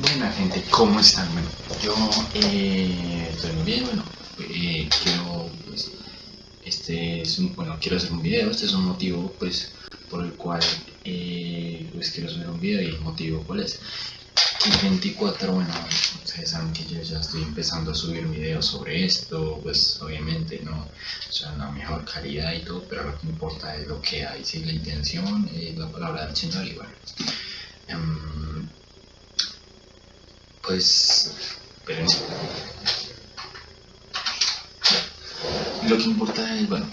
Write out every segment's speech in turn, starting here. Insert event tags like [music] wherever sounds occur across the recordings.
Buena gente, ¿cómo están? Yo eh, estoy muy bien, bueno, eh, quiero, pues, este es un, bueno, quiero hacer un video, este es un motivo, pues, por el cual, eh, pues, quiero hacer un video y el motivo, ¿cuál es? El 24, bueno, ustedes saben que yo ya estoy empezando a subir videos sobre esto, pues, obviamente, ¿no? O sea, la mejor calidad y todo, pero lo que importa es lo que hay, si la intención, la palabra del Señor y bueno. Em, pues pero lo que importa es bueno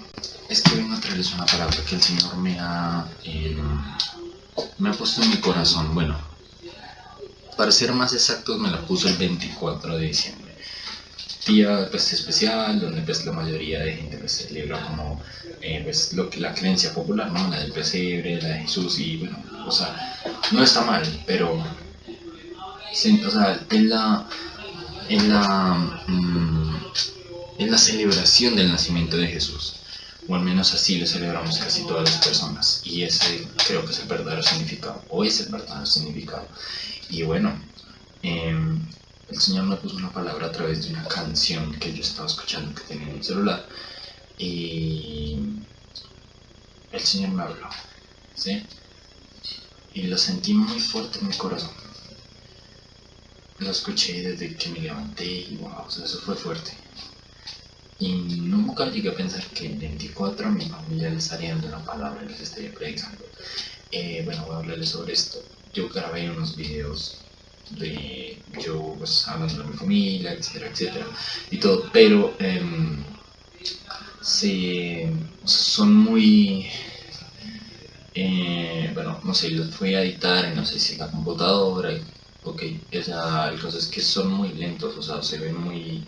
es que vengo a traerles una palabra que el señor me ha eh, me ha puesto en mi corazón. Bueno para ser más exactos me la puso el 24 de diciembre. Día pues especial donde pues la mayoría de gente pues celebra como eh, pues lo la creencia popular no la del pesebre la de Jesús y bueno o sea no está mal pero o sea, es la, en la, mm, la celebración del nacimiento de Jesús. O al menos así lo celebramos casi todas las personas. Y ese creo que es el verdadero significado. O es el verdadero significado. Y bueno, em, el Señor me puso una palabra a través de una canción que yo estaba escuchando que tenía en mi celular. Y el Señor me habló. ¿Sí? Y lo sentí muy fuerte en mi corazón lo escuché desde que me levanté y wow, eso fue fuerte. Y nunca llegué a pensar que el 24 a mi familia le estaría dando una palabra y les estaría predicando. Eh, bueno, voy a hablarles sobre esto. Yo grabé unos videos de yo pues hablando de mi familia, etcétera, etcétera, y todo, pero eh, son muy eh, bueno, no sé, los fui a editar no sé si la computadora ok, o sea, el caso es que son muy lentos, o sea, se ven muy...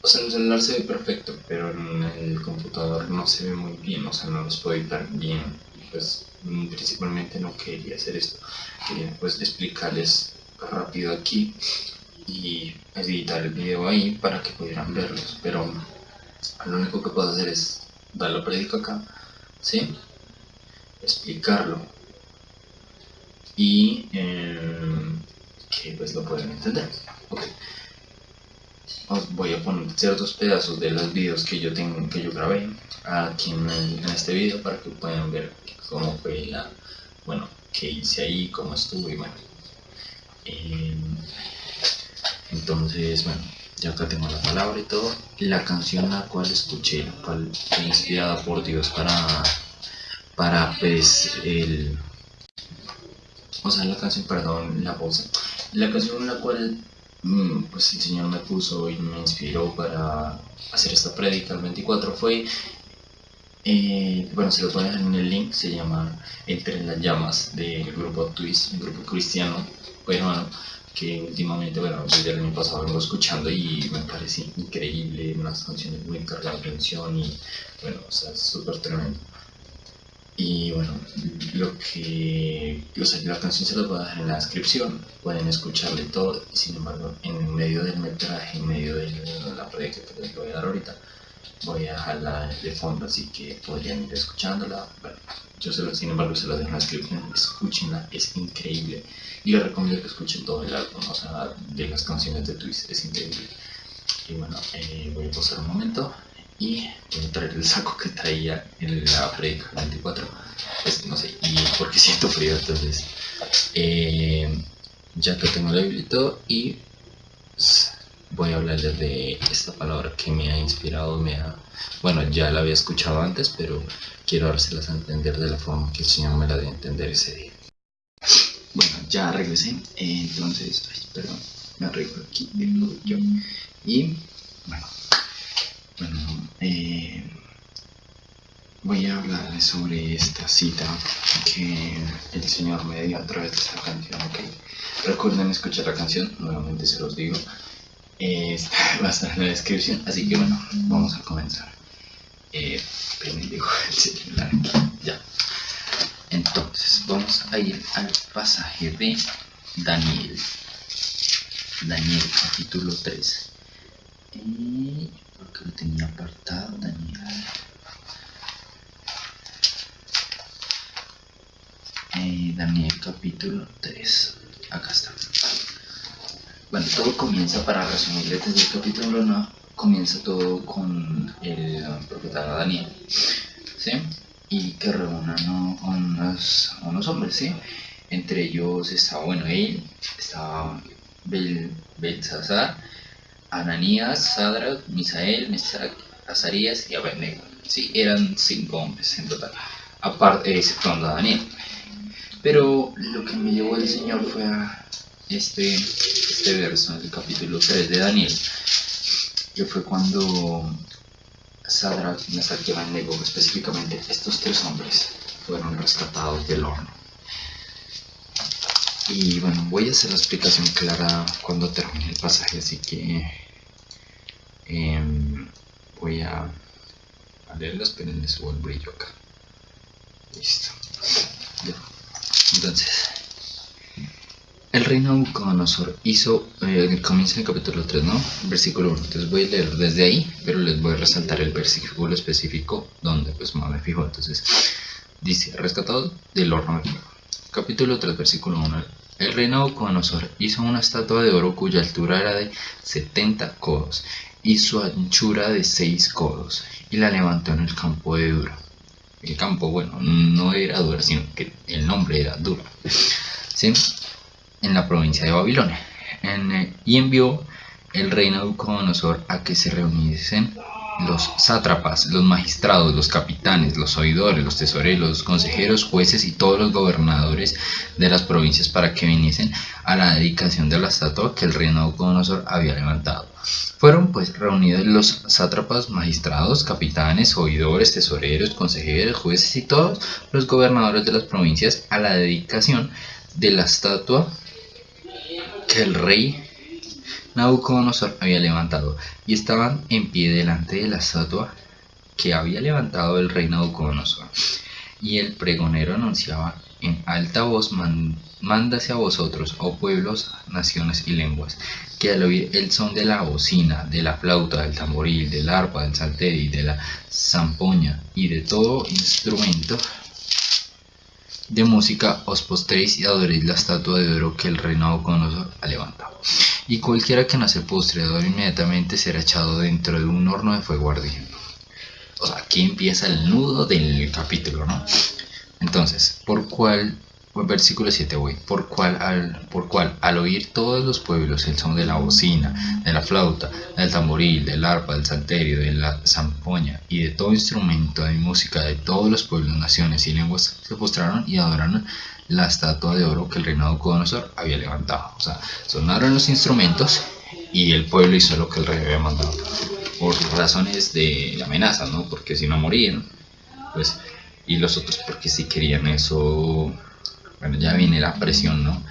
O sea, en el celular se ve perfecto, pero en el computador no se ve muy bien, o sea, no los puedo editar bien. Pues principalmente no quería hacer esto, quería pues explicarles rápido aquí y editar el video ahí para que pudieran verlos, pero lo único que puedo hacer es dar la prédica acá, ¿sí? Explicarlo y eh, que pues lo pueden entender. Os voy a poner ciertos pedazos de los videos que yo tengo, que yo grabé aquí en, este video para que puedan ver cómo fue la, bueno, qué hice ahí, cómo estuve, bueno. Eh, entonces, bueno, ya acá tengo la palabra y todo. La canción la cual escuché, la cual fue inspirada por Dios para, para pues el o sea, la canción, perdón, la voz, la canción en la cual mm, pues el Señor me puso y me inspiró para hacer esta prédica el 24 fue, eh, bueno, se lo voy a dejar en el link, se llama Entre las llamas del grupo Twist, un grupo cristiano bueno, que últimamente, bueno, desde el año pasado vengo escuchando y me parece increíble, unas canciones muy cargadas de atención y bueno, o sea, súper tremendo. Y bueno, lo que, sea, la canción se las voy a dejar en la descripción, pueden escucharle todo, sin embargo, en medio del metraje, en medio de la predica que les voy a dar ahorita, voy a dejarla de fondo, así que podrían ir escuchándola. Bueno, yo se lo, sin embargo se la dejo en la descripción, escúchenla, es increíble. Y les recomiendo que escuchen todo el álbum, o sea, de las canciones de Twist, es increíble. Y bueno, eh, voy a pasar un momento y el saco que traía en la predica 24 pues no sé y porque siento frío entonces eh, ya que tengo el librito y pues, voy a hablarles de esta palabra que me ha inspirado me ha bueno ya la había escuchado antes pero quiero dárselas a entender de la forma que el señor me la dio entender ese día. Bueno ya regresé entonces ay, perdón me arreglo aquí yo y bueno bueno, eh, voy a hablarles sobre esta cita que el Señor me dio a través de esta canción, ¿ok? Recuerden escuchar la canción, nuevamente se los digo, [laughs] va a estar en la descripción, así que bueno, vamos a comenzar. Eh, [laughs] el celular ya. Entonces, vamos a ir al pasaje de Daniel. Daniel, capítulo 3. Y porque lo tenía apartado Daniel. Eh, Daniel capítulo 3 acá está. Bueno, todo comienza, para resumirles desde el capítulo 1, comienza todo con el profeta Daniel, ¿sí? Y que reúnan unos, unos hombres, ¿sí? Entre ellos estaba, bueno, él, estaba Bel, Belsasar, Ananías, Sadra, Misael, Mesac, Azarías y Abednego. Sí, eran cinco hombres en total, aparte, exceptuando a Daniel. Pero lo que me llevó el Señor fue a este, este verso del capítulo 3 de Daniel, que fue cuando Sadrach, Mesach y Abednego, específicamente estos tres hombres, fueron rescatados del horno. Y bueno, voy a hacer la explicación clara cuando termine el pasaje, así que em, voy a, a leerlas, pero les subo el brillo acá. Listo. Entonces, el rey Nabucodonosor hizo, eh, comienza en el capítulo 3, ¿no? Versículo 1. Entonces voy a leer desde ahí, pero les voy a resaltar el versículo específico donde pues me fijo. Entonces, dice, rescatado del horno de fuego. Capítulo 3, versículo 1. El rey Nabucodonosor hizo una estatua de oro cuya altura era de 70 codos y su anchura de 6 codos, y la levantó en el campo de Dura. El campo, bueno, no era Dura, sino que el nombre era Dura. ¿Sí? En la provincia de Babilonia. En, y envió el rey Nabucodonosor a que se reuniesen los sátrapas, los magistrados, los capitanes, los oidores, los tesoreros, los consejeros, jueces y todos los gobernadores de las provincias para que viniesen a la dedicación de la estatua que el rey Nabucodonosor había levantado. Fueron pues reunidos los sátrapas, magistrados, capitanes, oidores, tesoreros, consejeros, jueces y todos los gobernadores de las provincias a la dedicación de la estatua que el rey Nabucodonosor había levantado, y estaban en pie delante de la estatua que había levantado el rey Nabucodonosor. Y el pregonero anunciaba en alta voz, mándase a vosotros, oh pueblos, naciones y lenguas, que al oír el son de la bocina, de la flauta, del tamboril, del arpa, del salterio, de la zampoña y de todo instrumento de música, os postréis y adoréis la estatua de oro que el rey Nabucodonosor ha levantado y cualquiera que no se postre inmediatamente será echado dentro de un horno de fuego ardiendo. O sea, aquí empieza el nudo del capítulo, ¿no? Entonces, ¿por cuál, versículo 7 voy, por cuál al, por cual al oír todos los pueblos el son de la bocina, de la flauta, del tamboril, del arpa, del salterio, de la zampoña y de todo instrumento de música de todos los pueblos, naciones y lenguas, se postraron y adoraron la estatua de oro que el reinado Nabucodonosor había levantado. O sea, sonaron los instrumentos y el pueblo hizo lo que el rey había mandado. Por razones de amenaza, ¿no? Porque si no morían, pues, y los otros porque si querían eso, bueno, ya viene la presión, ¿no?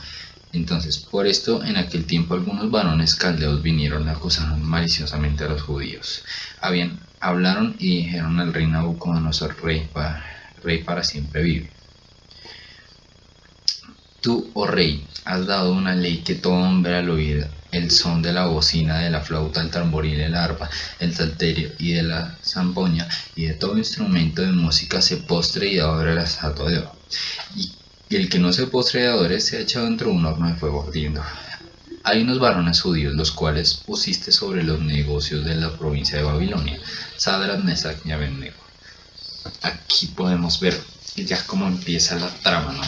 Entonces, por esto, en aquel tiempo algunos varones caldeos vinieron y acusaron maliciosamente a los judíos. Habían, hablaron y dijeron al rey Nabucodonosor, rey para, rey para siempre vive. Tú, oh rey, has dado una ley que todo hombre al oír el son de la bocina, de la flauta, el tamboril, el arpa, el salterio y de la zampoña y de todo instrumento de música se postre y adore la estatua de oro. Y el que no se postre y adore se ha echado dentro de un horno de fuego ardiendo. Hay unos varones judíos los cuales pusiste sobre los negocios de la provincia de Babilonia, Sadras, Mesach y Abednego. Aquí podemos ver ya cómo empieza la trama, ¿no?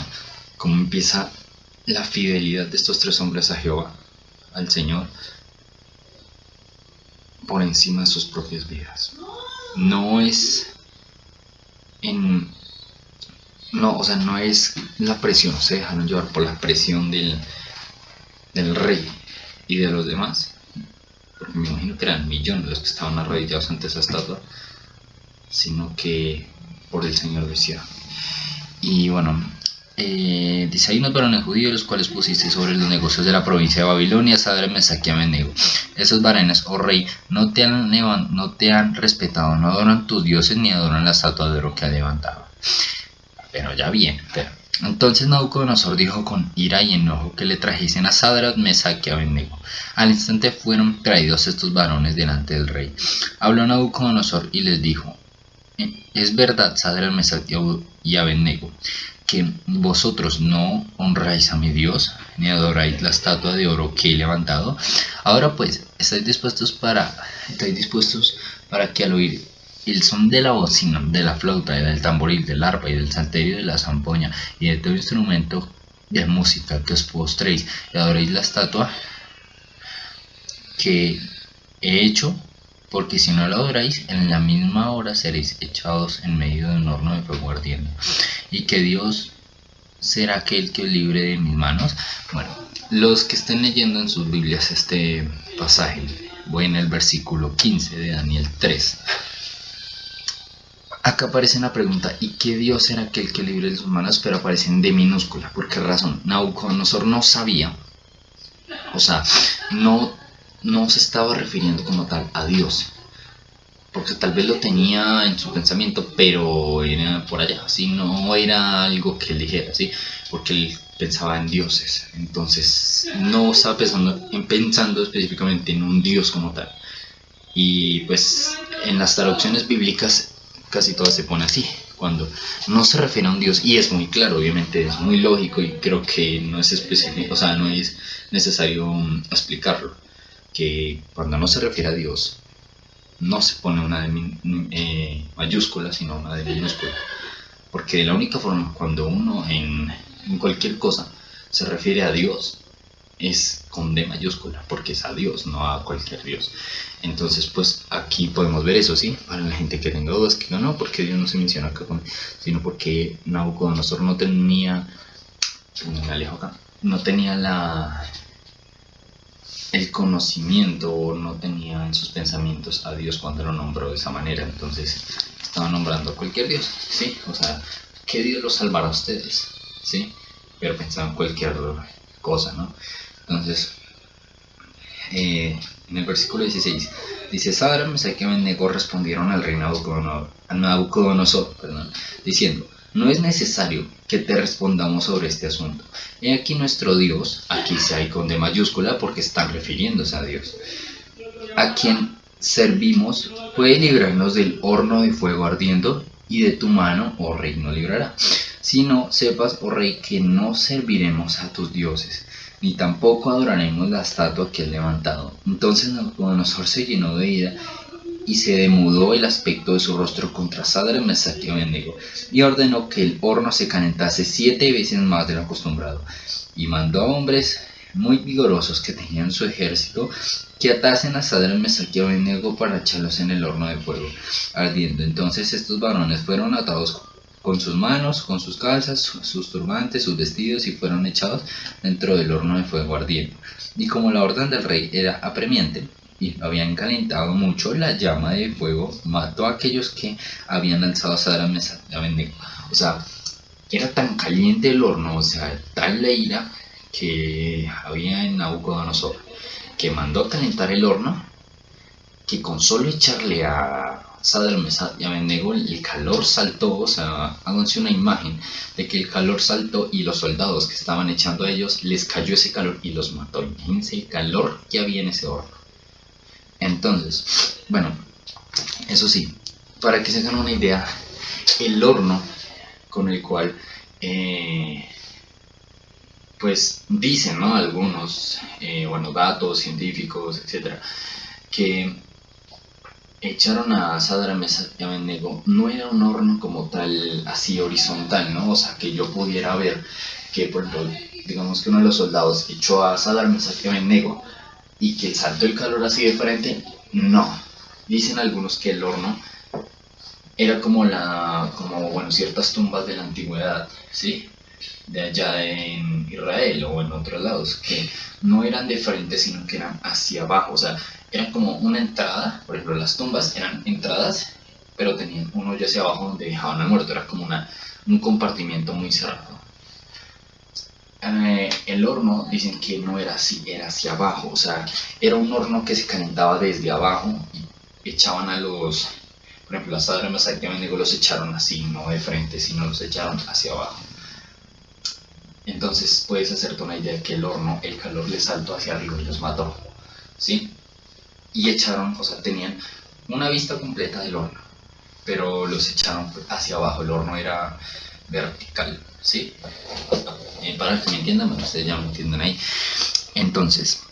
cómo empieza la fidelidad de estos tres hombres a Jehová, al Señor, por encima de sus propias vidas. No es en no, o sea, no es la presión, se dejaron llevar por la presión del, del rey y de los demás, porque me imagino que eran millones los que estaban arrodillados ante esa estatua, sino que por el Señor decía. Y bueno, eh, dice, hay unos varones judíos los cuales pusiste sobre los negocios de la provincia de Babilonia, Sadre, Mesach y Abednego. Esos varones, oh rey, no te, han, no te han respetado, no adoran tus dioses ni adoran la estatua de oro que ha levantado. Pero ya bien. Entonces Nabucodonosor dijo con ira y enojo que le trajesen a Sadrat, Mesach y Abednego. Al instante fueron traídos estos varones delante del rey. Habló Nabucodonosor y les dijo, es verdad, Sadrat, Mesach y Abednego, que vosotros no honráis a mi Dios, ni adoráis la estatua de oro que he levantado. Ahora pues, estáis dispuestos para, estáis dispuestos para que al oír el son de la bocina, de la flauta, del tamboril, del arpa y del salterio de la zampoña y de todo instrumento de música que os postréis y adoréis la estatua que he hecho, porque si no la adoráis, en la misma hora seréis echados en medio de un horno de fuego ardiendo. Y que Dios será aquel que os libre de mis manos. Bueno, los que estén leyendo en sus Biblias este pasaje, voy en el versículo 15 de Daniel 3. Acá aparece la pregunta, ¿y qué Dios será aquel que libre de sus manos? Pero aparecen de minúscula. ¿Por qué razón? Nabucodonosor no sabía, o sea, no, no se estaba refiriendo como tal a Dios. Porque tal vez lo tenía en su pensamiento, pero era por allá, ¿sí? no era algo que él dijera, ¿sí? porque él pensaba en dioses. Entonces no estaba pensando, pensando específicamente en un Dios como tal. Y pues en las traducciones bíblicas casi todo se pone así, cuando no se refiere a un Dios, y es muy claro, obviamente es muy lógico y creo que no es específico, o sea, no es necesario mm, explicarlo, que cuando no se refiere a Dios, no se pone una de eh, mayúscula, sino una de minúscula, porque la única forma cuando uno en cualquier cosa se refiere a Dios, es con D mayúscula, porque es a Dios, no a cualquier Dios. Entonces, pues aquí podemos ver eso, ¿sí? Para la gente que tenga dudas, que no, porque Dios no se menciona acá, sino porque Nabucodonosor no tenía, me alejo acá, no tenía la el conocimiento o no tenía en sus pensamientos a Dios cuando lo nombró de esa manera, entonces estaba nombrando a cualquier Dios, ¿sí? O sea, ¿qué Dios los salvará a ustedes? ¿Sí? Pero pensaba en cualquier cosa, ¿no? Entonces, eh, en el versículo 16, dice, Sadra, Mesach y Abednego respondieron al rey Nabucodonosor, perdón, diciendo, no es necesario que te respondamos sobre este asunto. He aquí nuestro Dios, aquí se hay con de mayúscula porque están refiriéndose a Dios, a quien servimos puede librarnos del horno de fuego ardiendo y de tu mano, oh rey, no librará. Si no, sepas, oh rey, que no serviremos a tus dioses, ni tampoco adoraremos la estatua que he levantado. Entonces Nabucodonosor se llenó de ira y se demudó el aspecto de su rostro contra Sadra, Mesach y Abednego, y ordenó que el horno se calentase siete veces más de lo acostumbrado, y mandó a hombres muy vigorosos que tenían su ejército que atasen a Sadra, Mesach y Abednego para echarlos en el horno de fuego ardiendo. Entonces estos varones fueron atados con sus manos, con sus calzas, sus turbantes, sus vestidos y fueron echados dentro del horno de fuego ardiendo. Y como la orden del rey era apremiante y habían calentado mucho, la llama de fuego mató a aquellos que habían alzado a Mesa de O sea, era tan caliente el horno, o sea, tal la ira que había en Nabucodonosor, que mandó a calentar el horno, que con solo echarle a Sadr y Abednego el calor saltó, o sea, háganse una imagen de que el calor saltó y los soldados que estaban echando a ellos les cayó ese calor y los mató. Imagínense el calor que había en ese horno. Entonces, bueno, eso sí, para que se hagan una idea, el horno con el cual, eh, pues dicen, ¿no? Algunos, eh, bueno, datos científicos, etcétera, que echaron a Sadra Abednego no era un horno como tal así horizontal, ¿no? O sea, que yo pudiera ver que, por ejemplo, digamos que uno de los soldados echó a Sadra Abednego y que saltó el calor así de frente, no. Dicen algunos que el horno era como la, como, bueno, ciertas tumbas de la antigüedad, ¿sí? De allá en Israel o en otros lados, que no eran de frente, sino que eran hacia abajo, o sea, eran como una entrada, por ejemplo las tumbas eran entradas, pero tenían un hoyo hacia abajo donde dejaban al muerto, era como una, un compartimiento muy cerrado. Eh, el horno dicen que no era así, era hacia abajo, o sea, era un horno que se calentaba desde abajo y echaban a los, por ejemplo, las adremas digo los echaron así, no de frente, sino los echaron hacia abajo. Entonces puedes hacerte una idea que el horno, el calor le saltó hacia arriba y los mató, ¿sí? Y echaron, o sea, tenían una vista completa del horno, pero los echaron hacia abajo. El horno era vertical, ¿sí? Eh, para que me entiendan, ustedes ya me entienden ahí. Entonces,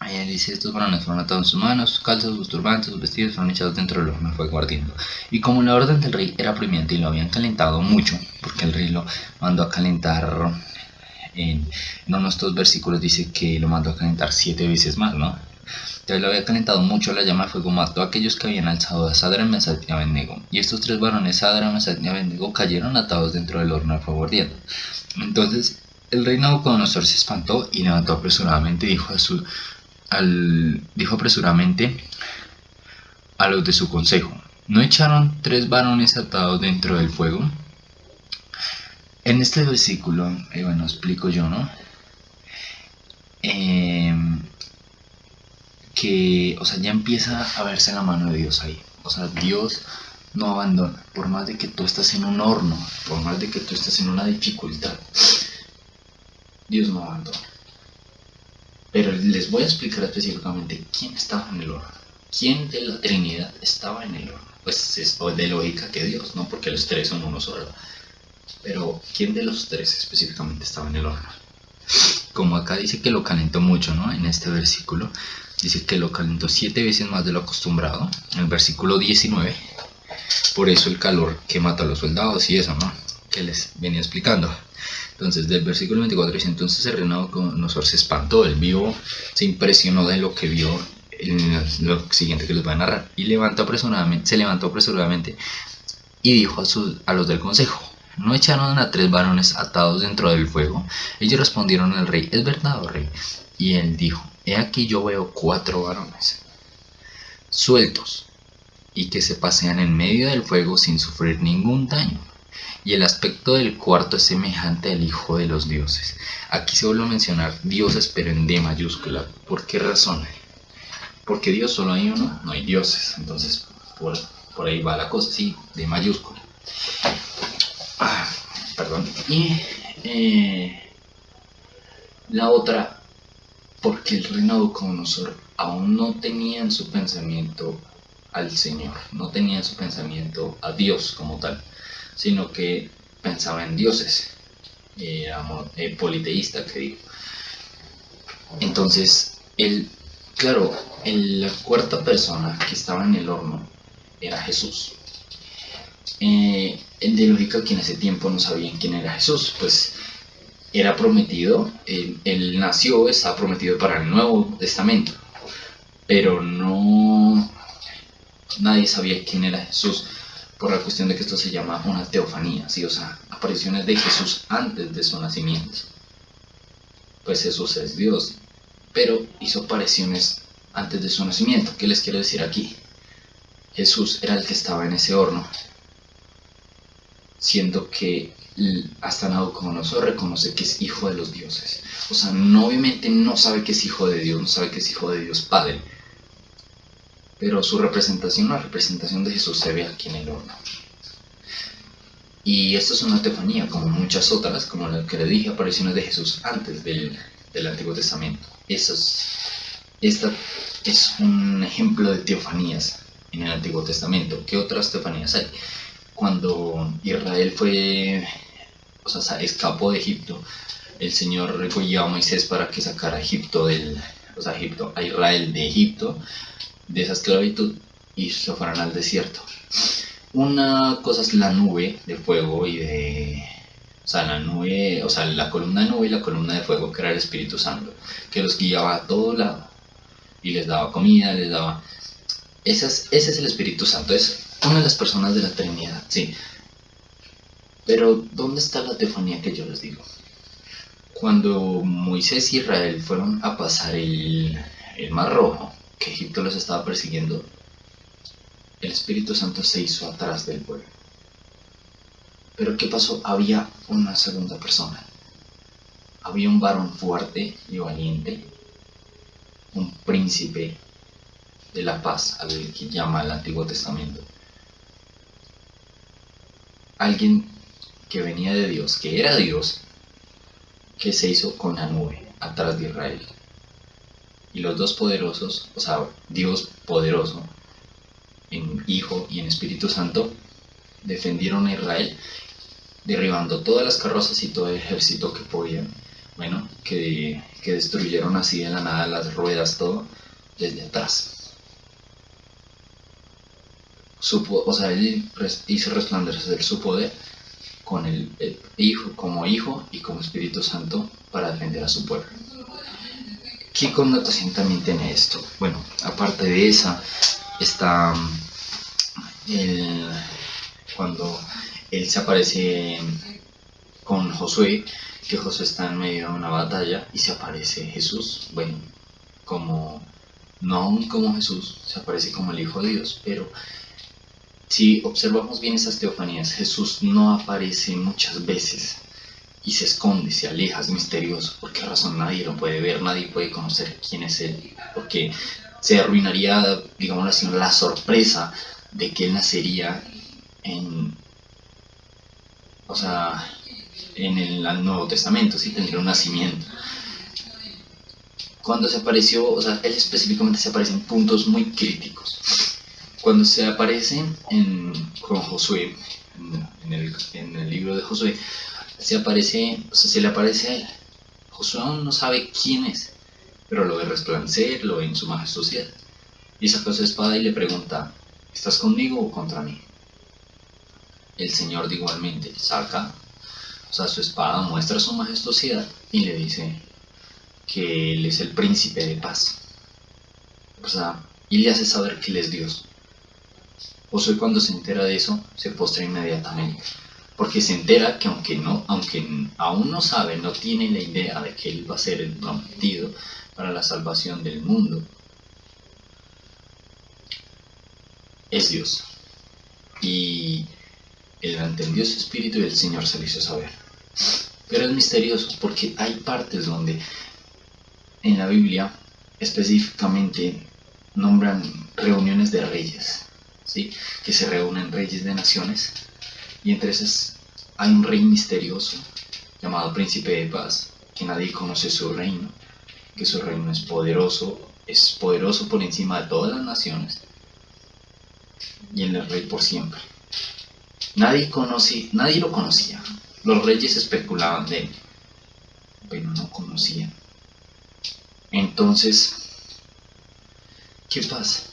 Ahí dice, estos varones fueron atados sus manos, sus calzas, sus turbantes, sus vestidos fueron echados dentro del horno fue guardiendo. Y como la orden del rey era premiante y lo habían calentado mucho, porque el rey lo mandó a calentar, en, en unos estos versículos dice que lo mandó a calentar siete veces más, ¿no? Entonces lo había calentado mucho la llama de fuego, mató a aquellos que habían alzado a Sadra, Mesach y Abednego. Y estos tres varones, Sadra, Mesach y Abednego, cayeron atados dentro del horno de fuego ardiendo. Entonces el rey Nabucodonosor se espantó y levantó apresuradamente dijo a su al, dijo apresuradamente a los de su consejo, ¿no echaron tres varones atados dentro del fuego? En este versículo, eh, bueno, explico yo, ¿no? Em, que, o sea, ya empieza a verse la mano de Dios ahí. O sea, Dios no abandona, por más de que tú estés en un horno, por más de que tú estés en una dificultad, Dios no abandona. Pero les voy a explicar específicamente quién estaba en el horno. ¿Quién de la Trinidad estaba en el horno? Pues es de lógica que Dios, ¿no? Porque los tres son uno solo. Pero ¿quién de los tres específicamente estaba en el horno? Como acá dice que lo calentó mucho, ¿no? En este versículo. Dice que lo calentó siete veces más de lo acostumbrado. En el versículo 19. Por eso el calor que mata a los soldados y eso, ¿no? Que les venía explicando. Entonces, del versículo 24 dice, entonces el Nabucodonosor se espantó, él vio, se impresionó de lo que vio en lo siguiente que les voy a narrar, y levantó apresuradamente, se levantó apresuradamente y dijo a, a los del consejo, ¿no echaron a tres varones atados dentro del fuego? Ellos respondieron al rey, ¿es verdad, oh rey? Y él dijo, he aquí yo veo cuatro varones, sueltos, y que se pasean en medio del fuego sin sufrir ningún daño y el aspecto del cuarto es semejante al Hijo de los dioses. Aquí se vuelve a mencionar dioses, pero en D mayúscula. ¿Por qué razón? Porque Dios solo hay uno, no hay dioses. Entonces, por, ahí va la cosa, sí, D mayúscula. Ah, perdón. Y eh, la otra, porque el rey Nabucodonosor aún no tenía en su pensamiento al Señor, no tenía en su pensamiento a Dios como tal sino que pensaba en dioses, era eh, politeísta, que digo. Entonces, él, claro, la cuarta persona que estaba en el horno era Jesús. Eh, de lógica que en ese tiempo no sabían quién era Jesús, pues era prometido, él, nació, está prometido para el Nuevo Testamento, pero no, nadie sabía quién era Jesús por la cuestión de que esto se llama una teofanía, ¿sí? o sea, apariciones de Jesús antes de su nacimiento. Pues Jesús es Dios, pero hizo apariciones antes de su nacimiento. ¿Qué les quiero decir aquí? Jesús era el que estaba en ese horno, siendo que Nabucodonosor reconoce que es hijo de los dioses. O sea, no, obviamente no sabe que es hijo de Dios, no sabe que es hijo de Dios Padre, pero su representación, la representación de Jesús se ve aquí en el horno. Y esto es una teofanía, como muchas otras, como la que le dije, apariciones de Jesús antes del, Antiguo Testamento. Eso es, esta es un ejemplo de teofanías en el Antiguo Testamento. ¿Qué otras teofanías hay? Cuando Israel fue, o sea, escapó de Egipto, el Señor recogió a Moisés para que sacara a Egipto del, o sea, Egipto, a Israel de Egipto de esa esclavitud y se fueron al desierto. Una cosa es la nube de fuego y de... O sea, la nube, o sea, la columna de nube y la columna de fuego que era el Espíritu Santo, que los guiaba a todo lado y les daba comida, les daba... Ese es, ese es el Espíritu Santo, es una de las personas de la Trinidad, sí. Pero, ¿dónde está la teofanía que yo les digo? Cuando Moisés y Israel fueron a pasar el, el Mar Rojo, que Egipto los estaba persiguiendo, el Espíritu Santo se hizo atrás del pueblo. Pero ¿qué pasó? Había una segunda persona. Había un varón fuerte y valiente, un príncipe de la paz, al que llama el Antiguo Testamento. Alguien que venía de Dios, que era Dios, que se hizo con la nube atrás de Israel y los dos poderosos, o sea, Dios poderoso, en Hijo y en Espíritu Santo, defendieron a Israel derribando todas las carrozas y todo el ejército que podían. Bueno, que, que destruyeron así de la nada las ruedas, todo, desde atrás. Supo, o sea, él hizo resplandecer su poder con el, hijo, como hijo y como Espíritu Santo para defender a su pueblo. ¿Qué connotación también tiene esto? Bueno, aparte de esa, está el, cuando él se aparece con Josué, que Josué está en medio de una batalla y se aparece Jesús, bueno, como, no aún como Jesús, se aparece como el Hijo de Dios, pero si observamos bien esas teofanías, Jesús no aparece muchas veces y se esconde, se aleja, es misterioso. ¿Por qué razón nadie lo puede ver? Nadie puede conocer quién es Él. Porque se arruinaría, digamos así, la sorpresa de que Él nacería en, o sea, en el Nuevo Testamento, sí tendría un nacimiento. Cuando se apareció, o sea, Él específicamente se aparece en puntos muy críticos cuando se aparece en, con Josué, en el, libro de Josué, se aparece, o sea, se le aparece a él. Josué aún no sabe quién es, pero lo ve resplandecer, lo ve en su majestuosidad. Y saca su espada y le pregunta, ¿estás conmigo o contra mí? El Señor igualmente saca, o sea, su espada muestra su majestuosidad y le dice que Él es el príncipe de paz. O sea, y le hace saber que Él es Dios. Josué cuando se entera de eso, se postra inmediatamente, porque se entera que aunque, no, aunque aún no sabe, no tiene la idea de que él va a ser el prometido para la salvación del mundo, es Dios. Y él entendió su espíritu y el Señor se lo hizo saber. Pero es misterioso porque hay partes donde en la Biblia específicamente nombran reuniones de reyes que se reúnen reyes de naciones y entre esas hay un rey misterioso llamado príncipe de paz, que nadie conoce su reino, que su reino es poderoso, es poderoso por encima de todas las naciones y él es rey por siempre. Nadie conoce, nadie lo conocía. Los reyes especulaban de él, pero no conocían. Entonces, ¿qué pasa?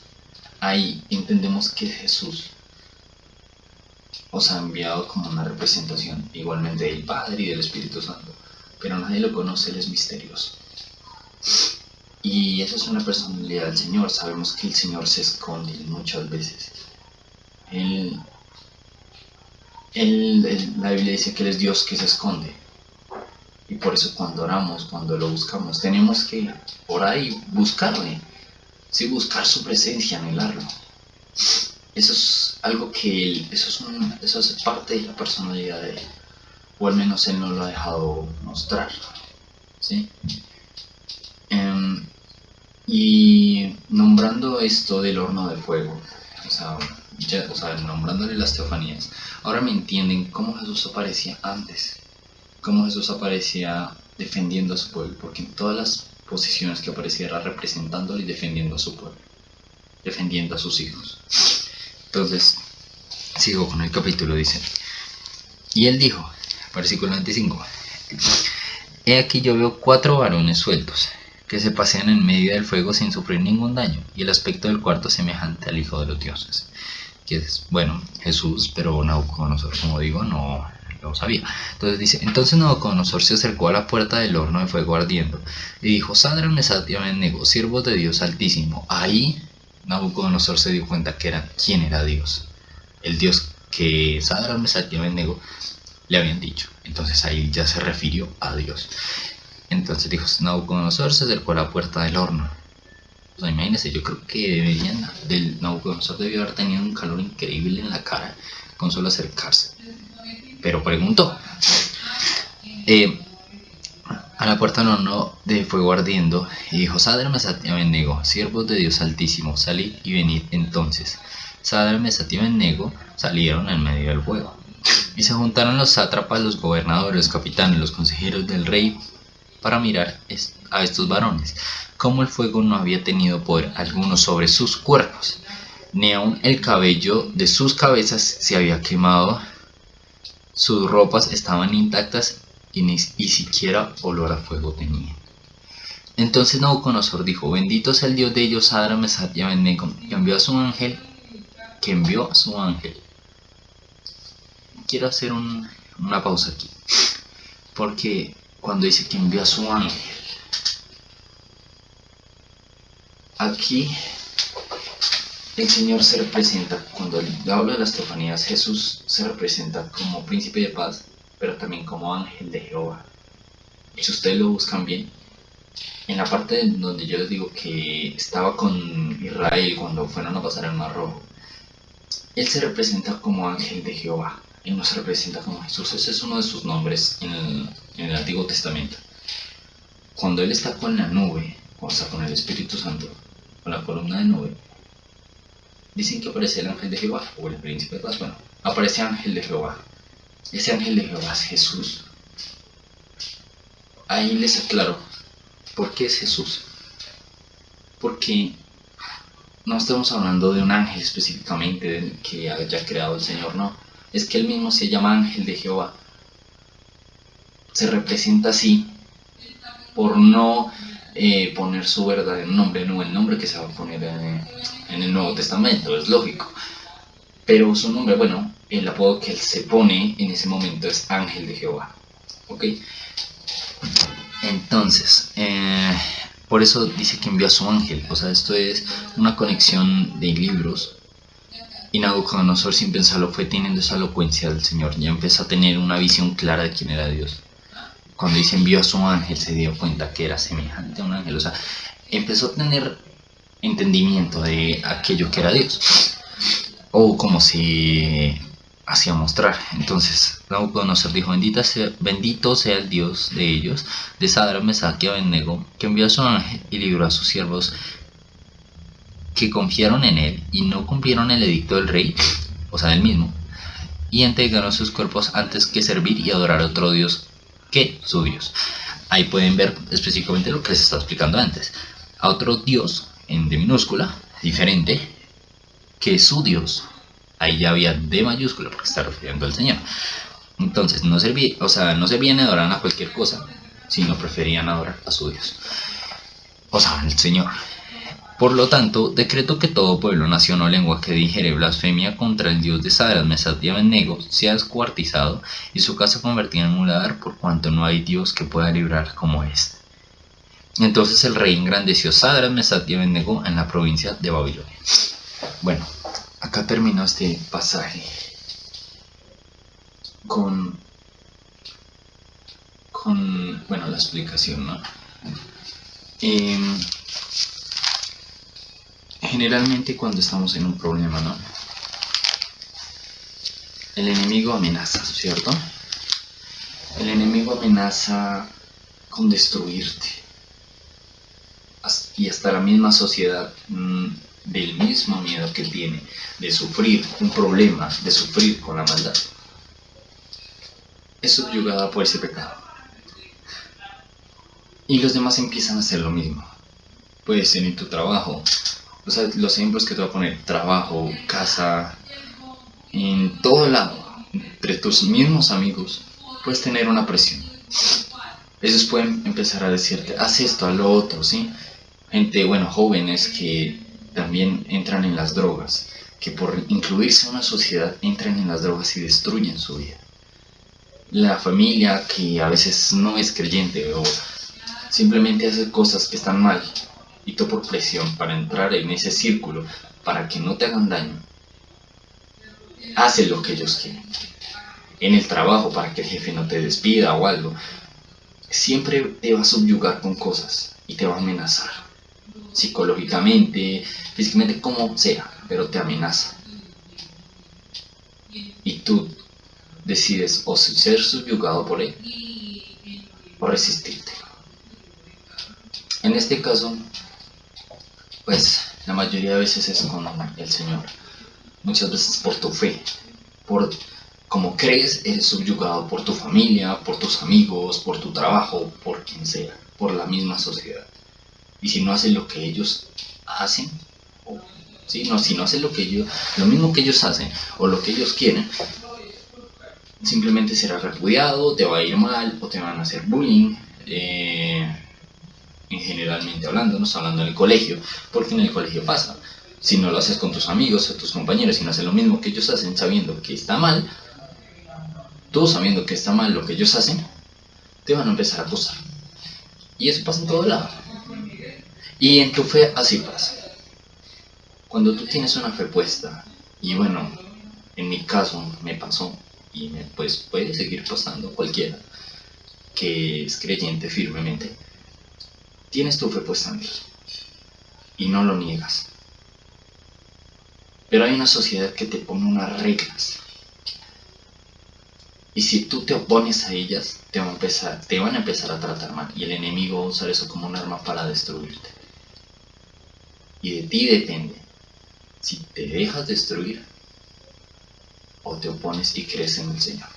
Ahí entendemos que Jesús os ha enviado como una representación igualmente del Padre y del Espíritu Santo, pero nadie lo conoce, Él es misterioso. Y eso es una personalidad del Señor, sabemos que el Señor se esconde muchas veces. Él, la Biblia dice que Él es Dios que se esconde. Y por eso cuando oramos, cuando lo buscamos, tenemos que orar y buscarle sí buscar su presencia, anhelarlo. Eso es algo que él, eso es, eso es parte de la personalidad de él, o al menos él no lo ha dejado mostrar. ¿sí? Em, y nombrando esto del horno de fuego, o sea, ya, o sea, nombrándole las teofanías, ahora me entienden cómo Jesús aparecía antes, cómo Jesús aparecía defendiendo a su pueblo, porque en todas las posiciones que apareciera representándole y defendiendo a su pueblo, defendiendo a sus hijos. Entonces, sigo con el capítulo, dice, y él dijo, versículo 25, He aquí yo veo cuatro varones sueltos, que se pasean en medio del fuego sin sufrir ningún daño, y el aspecto del cuarto semejante al Hijo de los Dioses. Que es, bueno, Jesús, pero Nabucodonosor, como digo, no, lo sabía. Entonces dice, entonces Nabucodonosor se acercó a la puerta del horno de fuego ardiendo y dijo, Sadra, Mesad y Abednego, siervos de Dios Altísimo. Ahí Nabucodonosor se dio cuenta que era, quién era Dios. El Dios que Sadra, Mesad y Abednego le habían dicho. Entonces ahí ya se refirió a Dios. Entonces dijo, Nabucodonosor se acercó a la puerta del horno. O imagínense, yo creo que deberían, del Nabucodonosor debió haber tenido un calor increíble en la cara con solo acercarse pero preguntó. Eh, a la puerta no de fuego ardiendo, y dijo, Sadra Mesati Abednego, siervos de Dios Altísimo, salid y venid entonces. Sadra Mesati Abednego salieron en medio del fuego. Y se juntaron los sátrapas, los gobernadores, los capitanes, los consejeros del rey, para mirar a estos varones, como el fuego no había tenido poder alguno sobre sus cuerpos, ni aun el cabello de sus cabezas se había quemado sus ropas estaban intactas y ni siquiera olor a fuego tenían. Entonces Nabucodonosor dijo, bendito sea el Dios de ellos, Sadra, Mesat y Abednego, y envió a su ángel, que envió a su ángel. Quiero hacer una pausa aquí, porque cuando dice que envió a su ángel, aquí el Señor se representa, cuando habla de las teofanías, Jesús se representa como príncipe de paz, pero también como ángel de Jehová. Si ustedes lo buscan bien, en la parte donde yo les digo que estaba con Israel cuando fueron a pasar el Mar Rojo, él se representa como ángel de Jehová. Él no se representa como Jesús. Ese es uno de sus nombres en el, en el Antiguo Testamento. Cuando él está con la nube, o sea, con el Espíritu Santo, con la columna de nube, dicen que aparece el ángel de Jehová, o el príncipe de paz, bueno, aparece ángel de Jehová. Ese ángel de Jehová es Jesús. Ahí les aclaro, ¿por qué es Jesús? Porque no estamos hablando de un ángel específicamente que haya creado el Señor, no. Es que él mismo se llama ángel de Jehová. Se representa así por no eh, poner su verdadero nombre, no el nombre que se va a poner en, el Nuevo Testamento, es lógico. Pero su nombre, bueno, el apodo que él se pone en ese momento es Ángel de Jehová. ¿Ok? Entonces, eh, por eso dice que envió a su ángel. O sea, esto es una conexión de libros. Y Nabucodonosor, sin pensarlo, fue teniendo esa elocuencia del Señor. Ya empezó a tener una visión clara de quién era Dios cuando dice envió a su ángel, se dio cuenta que era semejante a un ángel. O sea, empezó a tener entendimiento de aquello que era Dios. O como si hacía mostrar. Entonces, Nabucodonosor dijo, Bendita bendito sea el Dios de ellos, de Sadra, Mesach y Abednego, que envió a su ángel y libró a sus siervos que confiaron en él y no cumplieron el edicto del rey, o sea, del mismo, y entregaron sus cuerpos antes que servir y adorar a otro Dios que su Dios. Ahí pueden ver específicamente lo que les estaba explicando antes. A otro Dios, en D minúscula, diferente, que su Dios. Ahí ya había D mayúscula porque está refiriendo al Señor. Entonces, no servía, o sea, no servían adorar a cualquier cosa, sino preferían adorar a su Dios. O sea, al Señor. Por lo tanto, decreto que todo pueblo, nación o lengua que dijere blasfemia contra el dios de Sadras, Mesad y Abednego sea descuartizado y su casa convertida en lugar por cuanto no hay dios que pueda librar como este. Entonces el rey engrandeció Sadras, Mesad y Abednego en la provincia de Babilonia. Bueno, acá terminó este pasaje con, con bueno, la explicación, ¿no? Em, generalmente cuando estamos en un problema, ¿no? El enemigo amenaza, ¿cierto? El enemigo amenaza con destruirte. Y hasta la misma sociedad mm, del mismo miedo que tiene de sufrir un problema, de sufrir con la maldad, es subyugada por ese pecado. Y los demás empiezan a hacer lo mismo. Puede ser en tu trabajo, o sea, los ejemplos que te voy a poner, trabajo, casa, en todo lado, entre tus mismos amigos, puedes tener una presión. Ellos pueden empezar a decirte, haz esto, haz lo otro, ¿sí? Gente, bueno, jóvenes que también entran en las drogas, que por incluirse en una sociedad entran en las drogas y destruyen su vida. La familia que a veces no es creyente o simplemente hace cosas que están mal y tú por presión para entrar en ese círculo para que no te hagan daño, hace lo que ellos quieren. En el trabajo para que el jefe no te despida o algo, siempre te va a subyugar con cosas y te va a amenazar. Psicológicamente, físicamente, como sea, pero te amenaza. Y tú decides o ser subyugado por él o resistirte. En este caso, pues la mayoría de veces es con el Señor. Muchas veces por tu fe, por como crees, eres subyugado por tu familia, por tus amigos, por tu trabajo, por quien sea, por la misma sociedad. Y si no haces lo que ellos hacen, o, no, si no haces lo que ellos, lo mismo que ellos hacen, o lo que ellos quieren, simplemente será repudiado, te va a ir mal o te van a hacer bullying. Eh, en generalmente hablando, no hablando en el colegio, porque en el colegio pasa. Si no lo haces con tus amigos o tus compañeros, si no haces lo mismo que ellos hacen sabiendo que está mal, tú sabiendo que está mal lo que ellos hacen, te van a empezar a acusar. Y eso pasa en todo lado. Y en tu fe así pasa. Cuando tú tienes una fe puesta, y bueno, en mi caso me pasó, y me, pues puede seguir pasando cualquiera que es creyente firmemente, tienes tu fe puesta en Dios y no lo niegas. Pero hay una sociedad que te pone unas reglas. Y si tú te opones a ellas, te van a empezar, te van a, empezar a tratar mal. Y el enemigo va a usar eso como un arma para destruirte. Y de ti depende si te dejas destruir o te opones y crees en el Señor.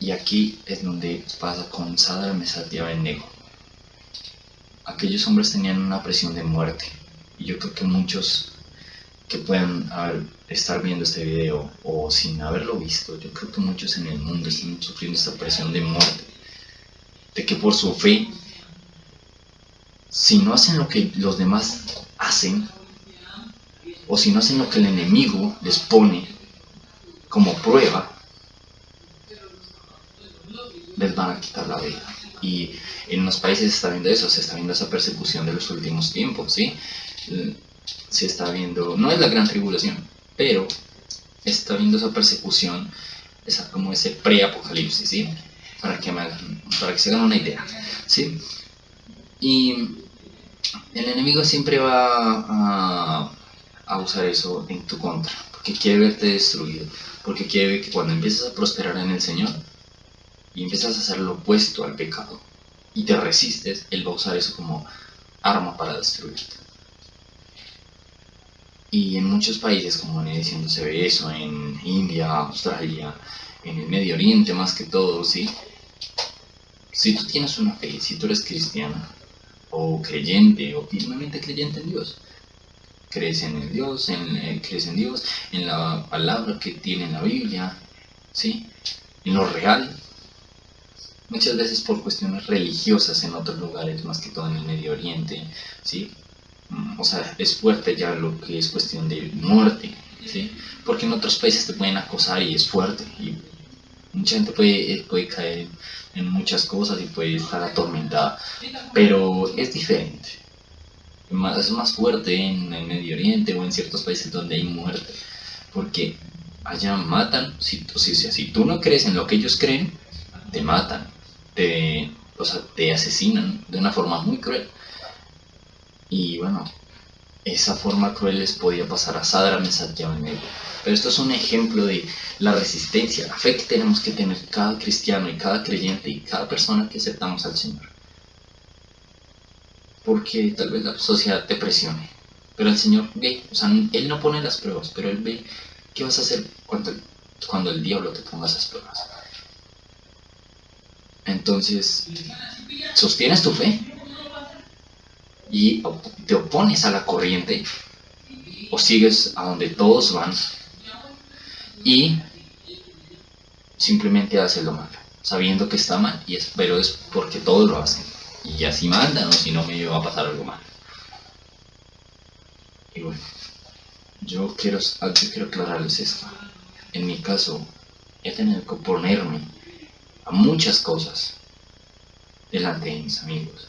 Y aquí es donde pasa con Sadra Mesat y Abednego. Aquellos hombres tenían una presión de muerte. Y yo creo que muchos que puedan estar viendo este video o sin haberlo visto, yo creo que muchos en el mundo están sufriendo esta presión de muerte. De que por su fe, si no hacen lo que los demás hacen, o si no hacen lo que el enemigo les pone como prueba, les van a quitar la vida. Y en los países se está viendo eso, se está viendo esa persecución de los últimos tiempos, ¿sí? Se está viendo, no es la gran tribulación, pero está viendo esa persecución, esa, como ese pre-apocalipsis, ¿sí? Para que, para que se hagan una idea, ¿sí? Y el enemigo siempre va a a usar eso en tu contra, porque quiere verte destruido, porque quiere que cuando empiezas a prosperar en el Señor y empiezas a hacer lo opuesto al pecado y te resistes, Él va a usar eso como arma para destruirte. Y en muchos países, como venía diciendo, se ve eso, en India, Australia, en el Medio Oriente más que todo, ¿sí? Si tú tienes una fe, si tú eres cristiano, o creyente, o firmemente creyente en Dios, crees en el Dios, en, eh, crees en Dios, en la palabra que tiene la Biblia, ¿sí? en lo real. Muchas veces por cuestiones religiosas en otros lugares, más que todo en el Medio Oriente, ¿sí? Mm, o sea, es fuerte ya lo que es cuestión de muerte, ¿sí? Porque en otros países te pueden acosar y es fuerte, y mucha gente puede, eh, puede caer en muchas cosas y puede estar atormentada, pero es diferente es más fuerte en el Medio Oriente o en ciertos países donde hay muerte, porque allá matan, si, si tú no crees en lo que ellos creen, te matan, te, o sea, te asesinan de una forma muy cruel. Y bueno, esa forma cruel les podía pasar a Sadra, Mesach y Pero esto es un ejemplo de la resistencia, la fe que tenemos que tener cada cristiano y cada creyente y cada persona que aceptamos al Señor porque tal vez la sociedad te presione. Pero el Señor ve, o sea, Él no pone las pruebas, pero Él ve qué vas a hacer cuando, cuando el diablo te ponga esas pruebas. Entonces, sostienes tu fe y te opones a la corriente o sigues a donde todos van y simplemente haces lo malo, sabiendo que está mal, y es, pero es porque todos lo hacen y así mandan o si no me va a pasar algo mal. Y bueno, yo quiero, yo quiero aclararles esto. En mi caso, he tenido que oponerme a muchas cosas delante de mis amigos.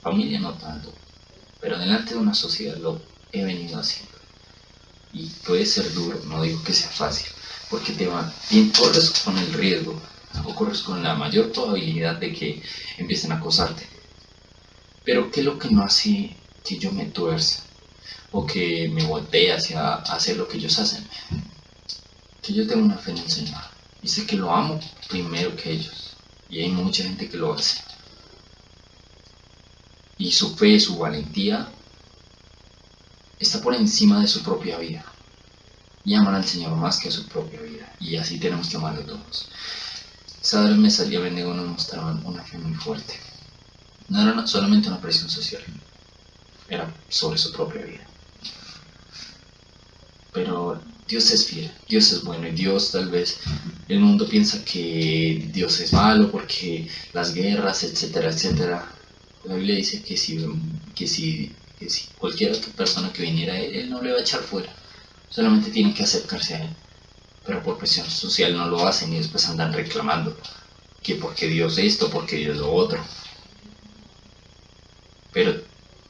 Familia no tanto, pero delante de una sociedad lo he venido haciendo. Y puede ser duro, no digo que sea fácil, porque te van, bien corres con el riesgo ocurres con la mayor probabilidad de que empiecen a acosarte. Pero ¿qué es lo que no hace que yo me tuerza? O que me voltee hacia hacer lo que ellos hacen. Que yo tengo una fe en el Señor. Sé que lo amo primero que ellos. Y hay mucha gente que lo hace. Y su fe, su valentía, está por encima de su propia vida. Y aman al Señor más que a su propia vida. Y así tenemos que amarlo todos. Sadra me salía Bendigo nos mostraban una fe muy fuerte. No era solamente una presión social, era sobre su propia vida. pero Dios es fiel, Dios es bueno y Dios tal vez el mundo piensa que Dios es malo porque las guerras, etcétera, etcétera. La Biblia dice que si, que si, cualquier otra persona que viniera a él, él no le va a echar fuera, solamente tiene que acercarse a él. Pero por presión social no lo hacen y después andan reclamando que porque Dios esto, porque Dios lo otro. Pero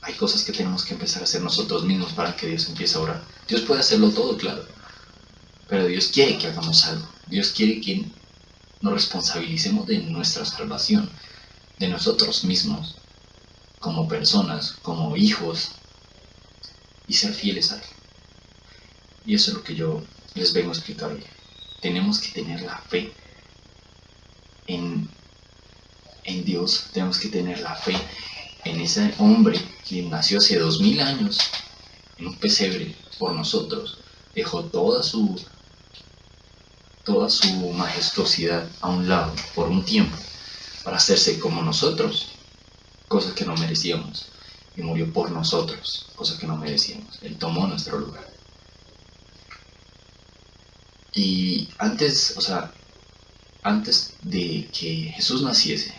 hay cosas que tenemos que empezar a hacer nosotros mismos para que Dios empiece a orar. Dios puede hacerlo todo, claro. Pero Dios quiere que hagamos algo. Dios quiere que nos responsabilicemos de nuestra salvación, de nosotros mismos, como personas, como hijos, y ser fieles a Él. Y eso es lo que yo les vengo a explicar hoy. Tenemos que tener la fe en, en Dios, tenemos que tener la fe en ese hombre que nació hace dos mil años en un pesebre por nosotros, dejó toda su toda su majestuosidad a un lado por un tiempo para hacerse como nosotros, cosa que no merecíamos, y murió por nosotros, cosa que no merecíamos. Él tomó nuestro lugar. Y antes, o sea, antes de que Jesús naciese,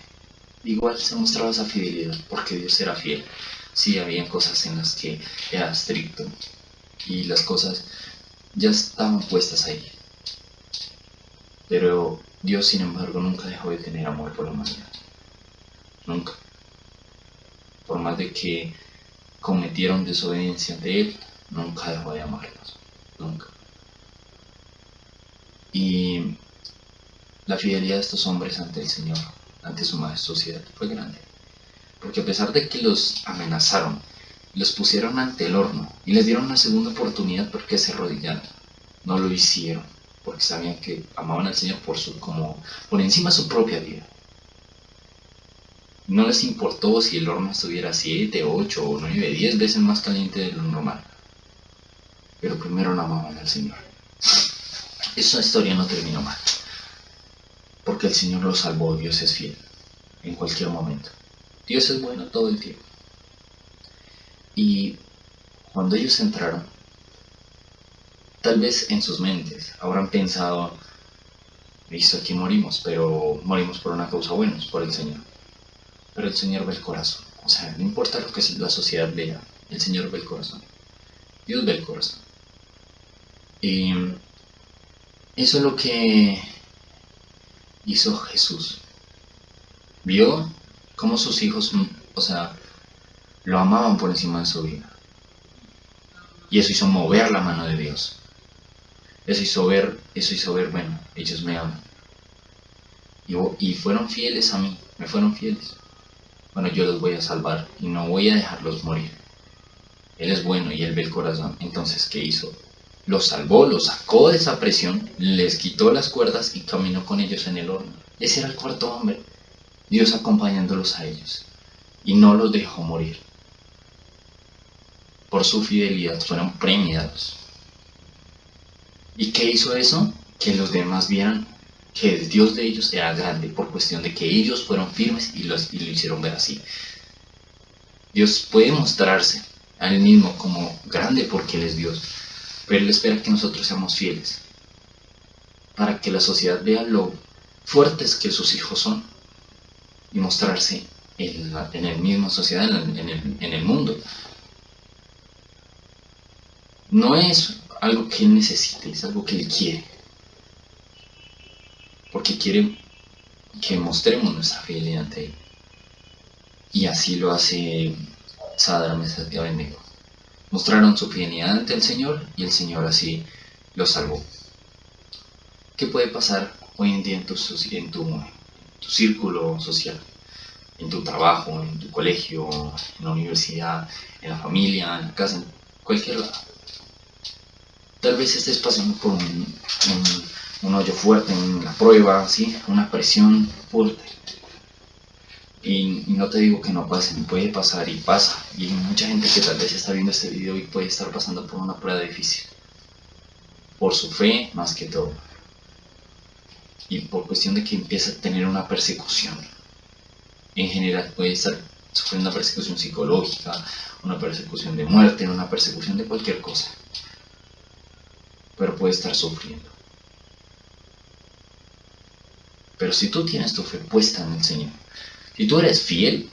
igual se mostraba esa fidelidad, porque Dios era fiel. Sí, había cosas en las que era estricto y las cosas ya estaban puestas ahí. Pero Dios, sin embargo, nunca dejó de tener amor por la humanidad. Nunca. Por más de que cometieron desobediencia de Él, nunca dejó de amarnos. Nunca. Y la fidelidad de estos hombres ante el Señor ante su majestuosidad fue grande. Porque a pesar de que los amenazaron, los pusieron ante el horno y les dieron una segunda oportunidad porque se arrodillaron, no lo hicieron, porque sabían que amaban al Señor por, su, como, por encima de su propia vida. No les importó si el horno estuviera 7, 8 o 9, 10 veces más caliente de lo normal. Pero primero no amaban al Señor. Esa historia no terminó mal porque el Señor los salvó, Dios es fiel en cualquier momento. Dios es bueno todo el tiempo. Y cuando ellos entraron, tal vez en sus mentes habrán pensado, listo, aquí morimos, pero morimos por una causa buena, por el Señor. Pero el Señor ve el corazón. O sea, no importa lo que la sociedad vea, el Señor ve el corazón. Dios ve el corazón. Y eso es lo que hizo Jesús. Vio cómo sus hijos, o sea, lo amaban por encima de su vida. Y eso hizo mover la mano de Dios. Eso hizo ver, eso hizo ver, bueno, ellos me aman. Y, y fueron fieles a mí, me fueron fieles. Bueno, yo los voy a salvar y no voy a dejarlos morir. Él es bueno y él ve el corazón. Entonces, ¿qué hizo? Los salvó, los sacó de esa presión, les quitó las cuerdas y caminó con ellos en el horno. Ese era el cuarto hombre, Dios acompañándolos a ellos, y no los dejó morir. Por su fidelidad fueron premiados. ¿Y qué hizo eso? Que los demás vieran que el Dios de ellos era grande por cuestión de que ellos fueron firmes y, los, y lo hicieron ver así. Dios puede mostrarse a él mismo como grande porque Él es Dios, pero Él espera que nosotros seamos fieles, para que la sociedad vea lo fuertes que sus hijos son y mostrarse en la en misma sociedad, en el, en el mundo. No es algo que Él necesite, es algo que Él quiere. Porque quiere que mostremos nuestra fidelidad ante Él. Y así lo hace Sadra Mesas de Abednego mostraron su fidelidad ante el Señor y el Señor así los salvó. ¿Qué puede pasar hoy en día en tu, en tu, círculo social? En tu trabajo, en tu colegio, en la universidad, en la familia, en la casa, en cualquier lado. Tal vez estés pasando por un, un hoyo fuerte en la prueba, ¿sí? una presión fuerte y, no te digo que no pase, puede pasar y pasa. Y mucha gente que tal vez está viendo este video y puede estar pasando por una prueba difícil. Por su fe más que todo. Y por cuestión de que empieza a tener una persecución. En general puede estar sufriendo una persecución psicológica, una persecución de muerte, una persecución de cualquier cosa. Pero puede estar sufriendo. Pero si tú tienes tu fe puesta en el Señor, si tú eres fiel,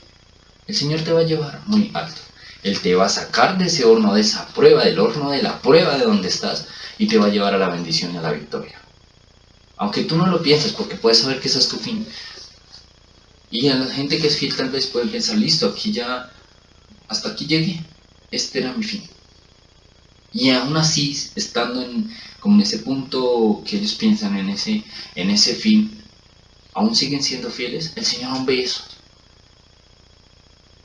el Señor te va a llevar muy alto. Él te va a sacar de ese horno, de esa prueba, del horno de la prueba de donde estás, y te va a llevar a la bendición y a la victoria. Aunque tú no lo pienses, porque puedes saber que ese es tu fin. Y a la gente que es fiel tal vez puede pensar, listo, aquí ya, hasta aquí llegué, este era mi fin. Y aún así, estando en, como en ese punto que ellos piensan en ese, en ese fin, aún siguen siendo fieles, el Señor aún ve eso.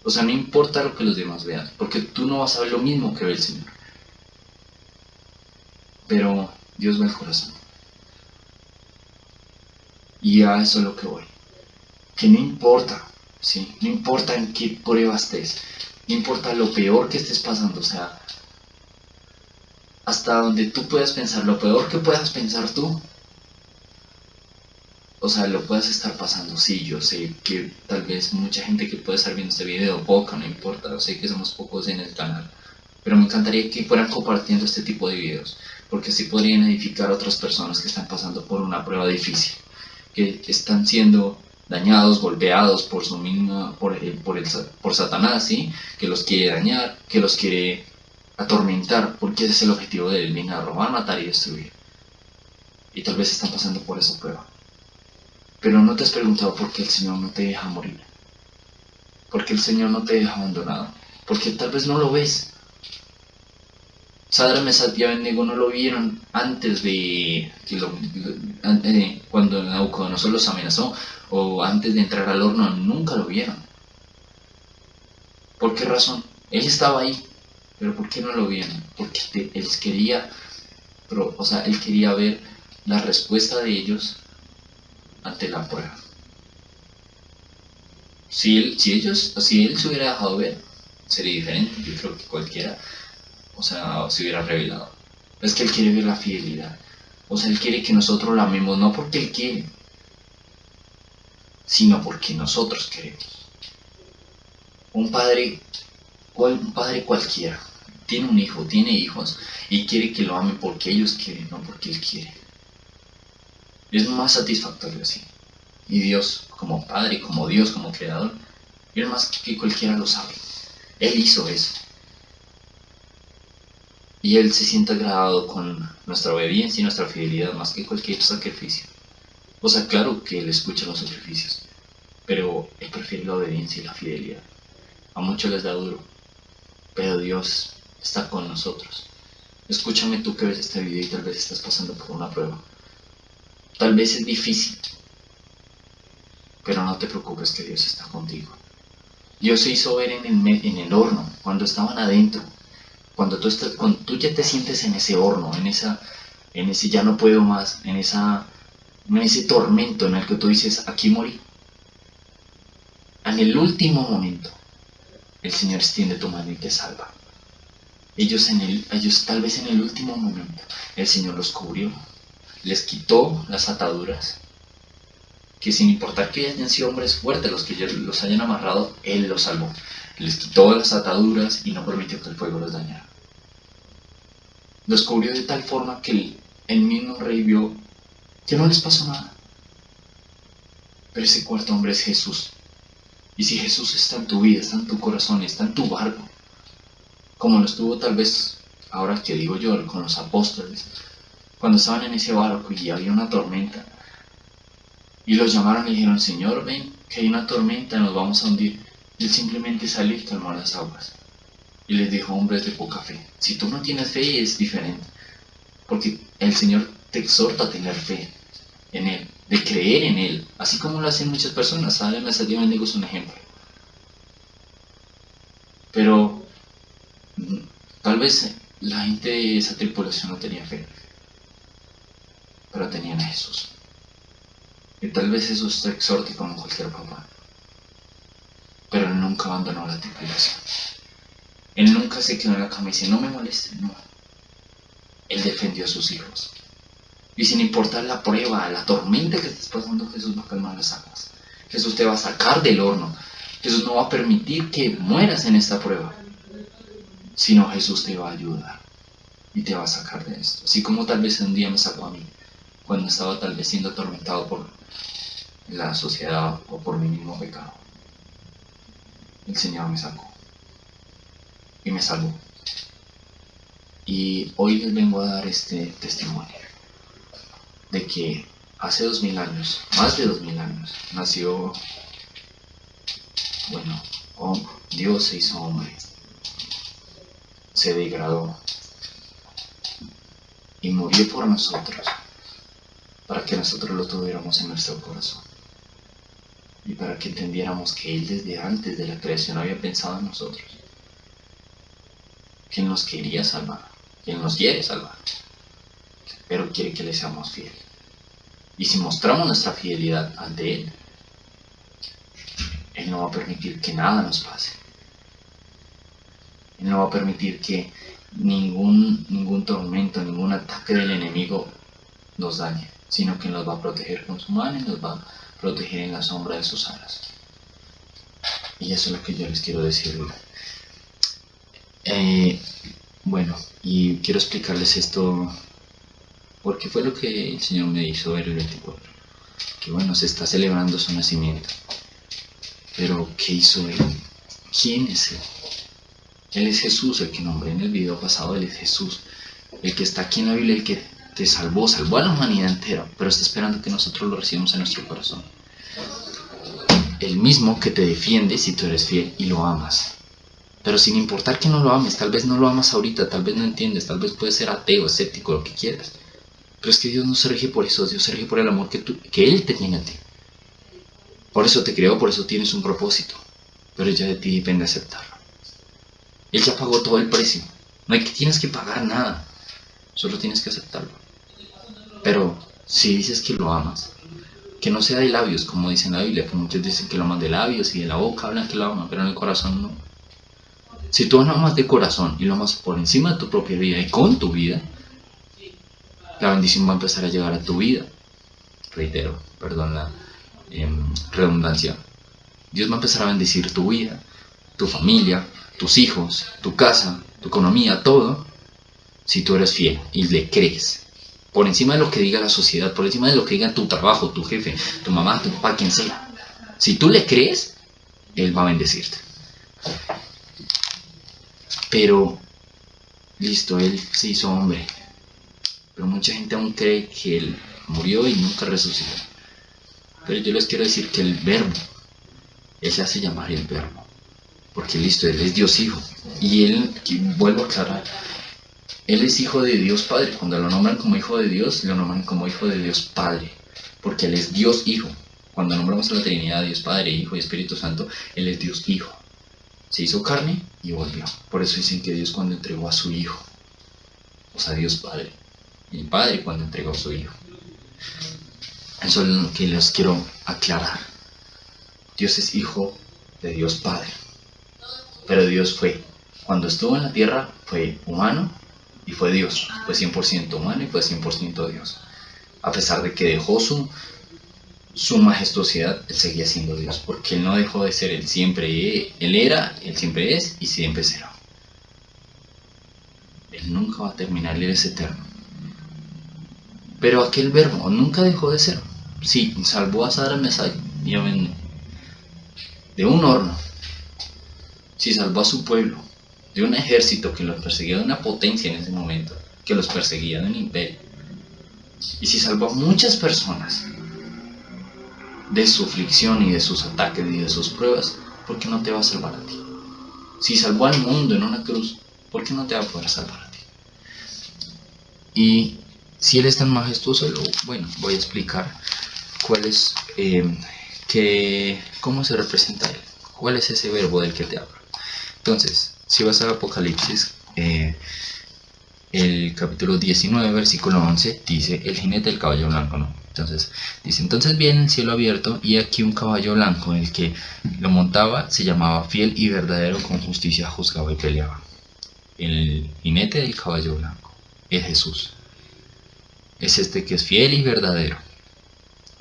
O sea, no importa lo que los demás vean, porque tú no vas a ver lo mismo que ve el Señor. Pero Dios ve el corazón. Y a eso es lo que voy. Que no importa, ¿sí? No importa en qué prueba estés, no importa lo peor que estés pasando, o sea, hasta donde tú puedas pensar, lo peor que puedas pensar tú, o sea, lo puedas estar pasando, sí, yo sé que tal vez mucha gente que puede estar viendo este video, poca, no importa, sé que somos pocos en el canal, pero me encantaría que fueran compartiendo este tipo de videos, porque así podrían edificar a otras personas que están pasando por una prueba difícil, que están siendo dañados, golpeados por su misma, por, el, por, el, por Satanás, ¿sí? que los quiere dañar, que los quiere atormentar, porque ese es el objetivo de él, viene robar, matar y destruir. Y tal vez están pasando por esa prueba. Pero no te has preguntado por qué el Señor no te deja morir. Por qué el Señor no te deja abandonado. Porque tal vez no lo ves. Sadra, Mesat y Abednego no lo vieron antes de que lo, eh, cuando Nabucodonosor los amenazó o antes de entrar al horno, nunca lo vieron. ¿Por qué razón? Él estaba ahí, pero ¿por qué no lo vieron? Porque él quería, o sea, él quería ver la respuesta de ellos ante la prueba. Si, él, si, ellos, si él se hubiera dejado ver, sería diferente. Yo creo que cualquiera, o sea, se hubiera revelado. Es que él quiere ver la fidelidad. O sea, él quiere que nosotros la amemos, no porque él quiere, sino porque nosotros queremos. Un padre, un padre cualquiera, tiene un hijo, tiene hijos, y quiere que lo ame porque ellos quieren, no porque él quiere. Es más satisfactorio así. Y Dios, como Padre, como Dios, como Creador, es más que cualquiera lo sabe. Él hizo eso. Y Él se siente agradado con nuestra obediencia y nuestra fidelidad más que cualquier sacrificio. O sea, claro que Él escucha los sacrificios, pero Él prefiere la obediencia y la fidelidad. A muchos les da duro, pero Dios está con nosotros. Escúchame tú que ves este video y tal vez estás pasando por una prueba. Tal vez es difícil, pero no te preocupes que Dios está contigo. Dios se hizo ver en el, horno, cuando estaban adentro, cuando tú, estás, cuando tú ya te sientes en ese horno, en, esa, en ese ya no puedo más, en, esa, en ese tormento en el que tú dices, aquí morí. En el último momento, el Señor extiende tu mano y te salva. Ellos, en el, ellos tal vez en el último momento, el Señor los cubrió, les quitó las ataduras, que sin importar que hayan sido hombres fuertes los que los hayan amarrado, Él los salvó. Les quitó las ataduras y no permitió que el fuego los dañara. Los cubrió de tal forma que el, mismo rey vio que no les pasó nada. Pero ese cuarto hombre es Jesús. Y si Jesús está en tu vida, está en tu corazón, está en tu barco, como lo estuvo tal vez, ahora que digo yo, con los apóstoles, cuando estaban en ese barco y había una tormenta. Y los llamaron y dijeron, Señor, ven, que hay una tormenta, nos vamos a hundir. Y él simplemente salió y calmó las aguas. Y les dijo, hombres de poca fe, si tú no tienes fe es diferente. Porque el Señor te exhorta a tener fe en Él, de creer en Él, así como lo hacen muchas personas. ¿Saben? Me salió digo es un ejemplo. Pero mm, tal vez la gente de esa tripulación no tenía fe pero tenían a Jesús. Y tal vez Jesús te exhorte como cualquier papá, pero él nunca abandonó la tripulación. Él nunca se quedó en la cama y dice, no me moleste, no. Él defendió a sus hijos. Y sin importar la prueba, la tormenta que estés pasando, Jesús va a calmar las aguas. Jesús te va a sacar del horno. Jesús no va a permitir que mueras en esta prueba, sino Jesús te va a ayudar. y te va a sacar de esto. Así como tal vez un día me sacó a mí, cuando estaba tal vez siendo atormentado por la sociedad o por mi mismo pecado. El Señor me sacó y me salvó. Y hoy les vengo a dar este testimonio de que hace dos mil años, más de dos mil años, nació, bueno, Dios se hizo hombre, se degradó y murió por nosotros, para que nosotros lo tuviéramos en nuestro corazón y para que entendiéramos que Él desde antes de la creación había pensado en nosotros, que Él nos quería salvar, que Él nos quiere salvar, pero quiere que le seamos fieles. Y si mostramos nuestra fidelidad ante Él, Él no va a permitir que nada nos pase. Él no va a permitir que ningún, ningún tormento, ningún ataque del enemigo nos dañe, sino que nos va a proteger con su mano y nos va a proteger en la sombra de sus alas. Y eso es lo que yo les quiero decir. Eh, bueno, y quiero explicarles esto porque fue lo que el Señor me hizo ver el 24. Que bueno, se está celebrando su nacimiento. Pero, ¿qué hizo Él? ¿Quién es Él? Él es Jesús, el que nombré en el video pasado, Él es Jesús. El que está aquí en la Biblia, el que te salvó, salvó a la humanidad entera, pero está esperando que nosotros lo recibamos en nuestro corazón. El mismo que te defiende si tú eres fiel y lo amas. Pero sin importar que no lo ames, tal vez no lo amas ahorita, tal vez no entiendes, tal vez puedes ser ateo, escéptico, lo que quieras. Pero es que Dios no se rige por eso, Dios se rige por el amor que, tú, que Él te tiene a ti. Por eso te creó, por eso tienes un propósito. Pero ya de ti depende aceptarlo. Él ya pagó todo el precio. No hay que tienes que pagar nada. Solo tienes que aceptarlo. Pero si dices que lo amas, que no sea de labios, como dice la Biblia, que muchos dicen que lo aman de labios y de la boca hablan que lo aman, pero en el corazón no. Si tú lo amas de corazón y lo amas por encima de tu propia vida y con tu vida, la bendición va a empezar a llegar a tu vida. Reitero, perdón la em, redundancia. Dios va a empezar a bendecir tu vida, tu familia, tus hijos, tu casa, tu economía, todo, si tú eres fiel y le crees. Por encima de lo que diga la sociedad, por encima de lo que diga tu trabajo, tu jefe, tu mamá, tu papá, quien sea. Si tú le crees, Él va a bendecirte. Pero, listo, Él se hizo hombre, pero mucha gente aún cree que Él murió y nunca resucitó. Pero yo les quiero decir que el verbo, Él se hace llamar el verbo. Porque listo, Él es Dios Hijo. Y Él, vuelvo a aclarar, Él es Hijo de Dios Padre. Cuando lo nombran como Hijo de Dios, lo nombran como Hijo de Dios Padre. Porque Él es Dios Hijo. Cuando nombramos a la Trinidad, Dios Padre, Hijo y Espíritu Santo, Él es Dios Hijo. Se hizo carne y volvió. Por eso dicen que Dios cuando entregó a su Hijo, o sea, Dios Padre, el Padre cuando entregó a su Hijo. Eso es lo que les quiero aclarar. Dios es Hijo de Dios Padre. Pero Dios fue, cuando estuvo en la tierra, fue humano y fue Dios. Fue 100% humano y fue 100% Dios. A pesar de que dejó su, su majestuosidad, Él seguía siendo Dios. Porque Él no dejó de ser, Él siempre, Él era, Él siempre es y siempre será. Él nunca va a terminar, Él es eterno. Pero aquel verbo nunca dejó de ser. Sí, salvó a Sara Mesai de un horno. Sí, salvó a su pueblo de un ejército que los perseguía, de una potencia en ese momento, que los perseguía, de un imperio. Y si salvó a muchas personas de su aflicción y de sus ataques y de sus pruebas, ¿por qué no te va a salvar a ti? Si salvó al mundo en una cruz, ¿por qué no te va a poder salvar a ti? Y si él es tan majestuoso, bueno, voy a explicar cuál es, eh, cómo se representa él, cuál es ese verbo del que te hablo. Entonces, si vas al Apocalipsis, eh, el capítulo 19, versículo 11, dice, el jinete del caballo blanco, ¿no? Entonces, dice, entonces viene el cielo abierto y aquí un caballo blanco, el que lo montaba se llamaba fiel y verdadero, con justicia juzgaba y peleaba. El jinete del caballo blanco es Jesús es este que es fiel y verdadero,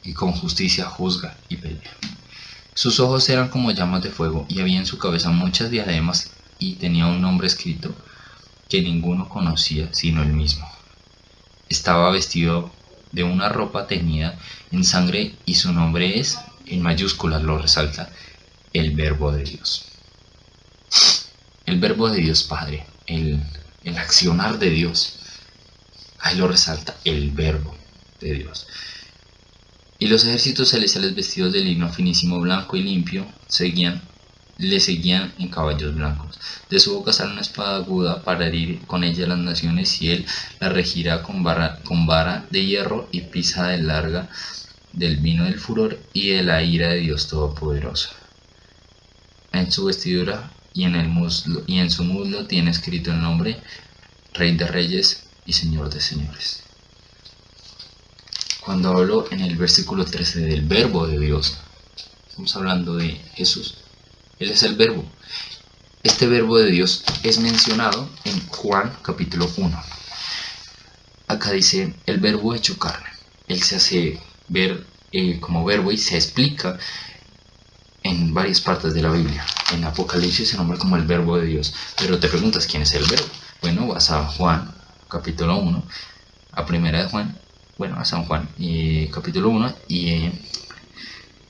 y con justicia juzga y pelea. Sus ojos eran como llamas de fuego, y había en su cabeza muchas diademas, y tenía un nombre escrito que ninguno conocía sino él mismo. Estaba vestido de una ropa teñida en sangre y su nombre es, en mayúsculas lo resalta, el verbo de Dios. El verbo de Dios Padre, el, el accionar de Dios. Ahí lo resalta, el verbo de Dios. Y los ejércitos celestiales vestidos de lino finísimo blanco y limpio seguían, le seguían en caballos blancos. De su boca sale una espada aguda para herir con ella las naciones y él la regirá con vara, de hierro y pisa de larga del vino del furor y de la ira de Dios Todopoderoso. En su vestidura y en, el muslo, y en su muslo tiene escrito el nombre Rey de Reyes y Señor de Señores cuando hablo en el versículo 13 del verbo de Dios, estamos hablando de Jesús. Él es el verbo. Este verbo de Dios es mencionado en Juan capítulo 1. Acá dice el verbo hecho carne. Él se hace ver eh, como verbo y se explica en varias partes de la Biblia. En Apocalipsis se nombra como el verbo de Dios. Pero te preguntas quién es el verbo. Bueno, vas a Juan capítulo 1, a primera de Juan, bueno, a San Juan, capítulo 1, y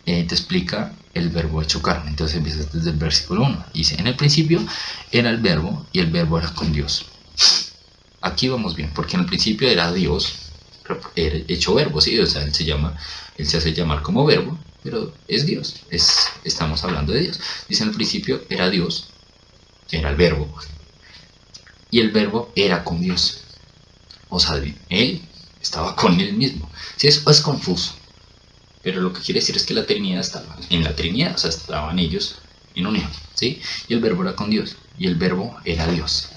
eh, te explica el verbo hecho carne. Entonces empieza desde el versículo 1. Dice, en el principio era el verbo y el verbo era con Dios. Aquí vamos bien, porque en el principio era Dios, hecho verbo, ¿sí? O sea, él se llama, él se hace llamar como verbo, pero es Dios, es, estamos hablando de Dios. Dice en el principio era Dios, era el verbo, y el verbo era con Dios. O sea, él estaba con él mismo. Si eso es confuso. Pero lo que quiere decir es que la Trinidad estaba en la Trinidad, o sea, estaban ellos en unión, ¿sí? Y el verbo era con Dios, y el verbo era Dios.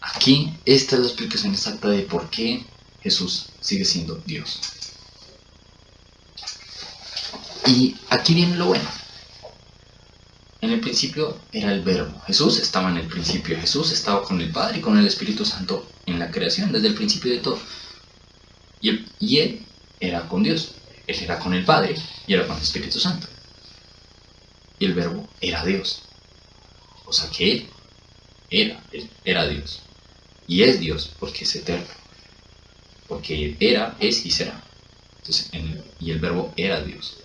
Aquí, esta es la explicación exacta de por qué Jesús sigue siendo Dios. Y aquí viene lo bueno. En el principio era el verbo. Jesús estaba en el principio. Jesús estaba con el Padre y con el Espíritu Santo en la creación, desde el principio de todo. Y él, era con Dios. Él era con el Padre y era con el Espíritu Santo. Y el verbo era Dios. O sea que él era, era Dios. Y es Dios porque es eterno. Porque era, es y será. Y el verbo era Dios.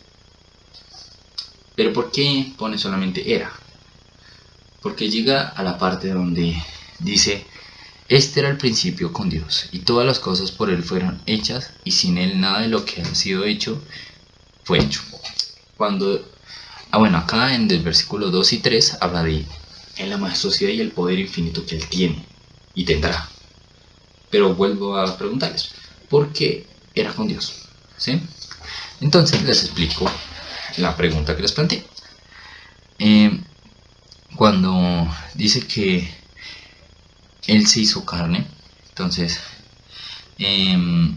Pero ¿por qué pone solamente era? Porque llega a la parte donde dice, este era el principio con Dios, y todas las cosas por Él fueron hechas, y sin Él nada de lo que ha sido hecho fue hecho. Cuando, ah bueno, acá en el versículo 2 y 3 habla de en la majestuosidad y el poder infinito que Él tiene y tendrá. Pero vuelvo a preguntarles, ¿por qué era con Dios? ¿Sí? Entonces les explico la pregunta que les planteé. Eh, cuando dice que Él se hizo carne, entonces em,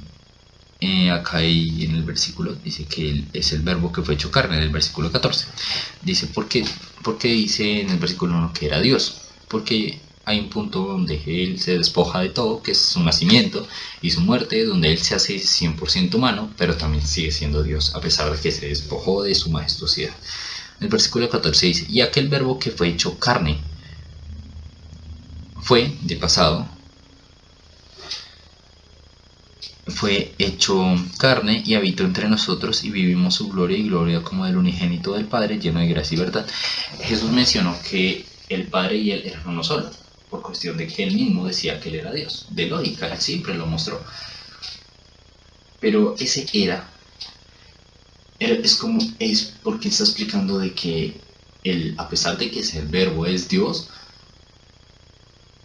eh, acá en el versículo dice que él es el verbo que fue hecho carne, en el versículo 14. Dice, ¿por qué, ¿por qué dice en el versículo 1 que era Dios? Porque hay un punto donde él se despoja de todo, que es su nacimiento y su muerte, donde él se hace 100% humano, pero también sigue siendo Dios, a pesar de que se despojó de su majestuosidad. El versículo 14 dice, y aquel verbo que fue hecho carne, fue, de pasado, fue hecho carne y habitó entre nosotros y vivimos su gloria y gloria como del unigénito del Padre, lleno de gracia y verdad. Jesús mencionó que el Padre y él eran uno solo por cuestión de que él mismo decía que él era Dios. De lógica, él siempre lo mostró. Pero ese era, es como, es porque está explicando de que él, a pesar de que ese verbo es Dios,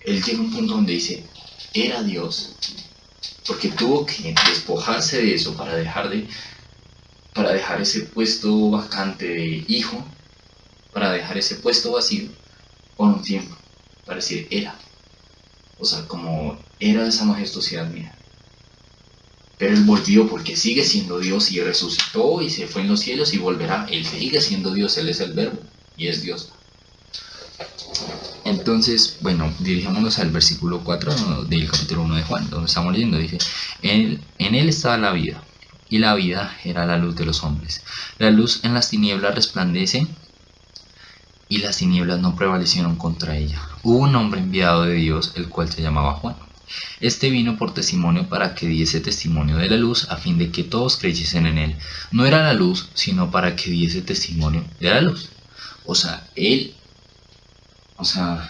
él llega a un punto donde dice, era Dios, porque tuvo que despojarse de eso para dejar de para dejar ese puesto vacante de hijo, para dejar ese puesto vacío por un tiempo para decir era. O sea, como era esa majestuosidad mía. Pero Él volvió porque sigue siendo Dios y resucitó y se fue en los cielos y volverá. Él sigue siendo Dios, Él es el verbo y es Dios. Entonces, bueno, dirigémonos al versículo 4 del capítulo 1 de Juan, donde estamos leyendo. Dice, en Él estaba la vida, y la vida era la luz de los hombres. La luz en las tinieblas resplandece y las tinieblas no prevalecieron contra ella. Hubo un hombre enviado de Dios, el cual se llamaba Juan. Este vino por testimonio para que diese testimonio de la luz, a fin de que todos creyesen en él. No era la luz, sino para que diese testimonio de la luz. O sea, él, o sea,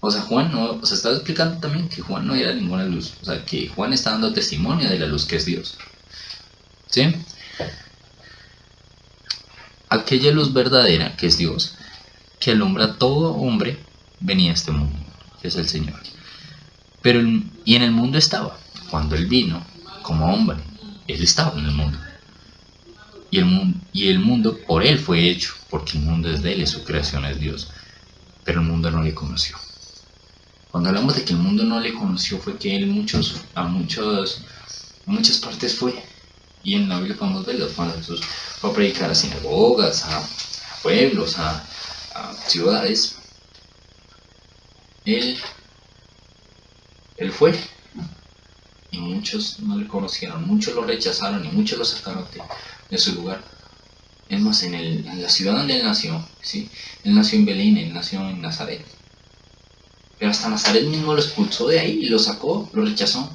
o sea, Juan no, o sea, estaba explicando también que Juan no era ninguna luz. O sea, que Juan está dando testimonio de la luz que es Dios. ¿Sí? Aquella luz verdadera que es Dios, que alumbra a todo hombre, venía a este mundo, que es el Señor. Pero y en el mundo estaba, cuando Él vino como hombre, Él estaba en el mundo. Y el, y el mundo por Él fue hecho, porque el mundo es de Él y su creación es Dios. Pero el mundo no le conoció. Cuando hablamos de que el mundo no le conoció fue que él muchos, a, muchos, muchas partes fue. Y en la Biblia podemos verlo cuando Jesús fue a predicar a sinagogas, a, pueblos, a, ciudades. Él, él fue. Y muchos no le conocieron, muchos lo rechazaron y muchos lo sacaron de, su lugar. Es más, en, el, en, la ciudad donde él nació, ¿sí? él nació en Belén, él nació en Nazaret. Pero hasta Nazaret mismo lo expulsó de ahí lo sacó, lo rechazó.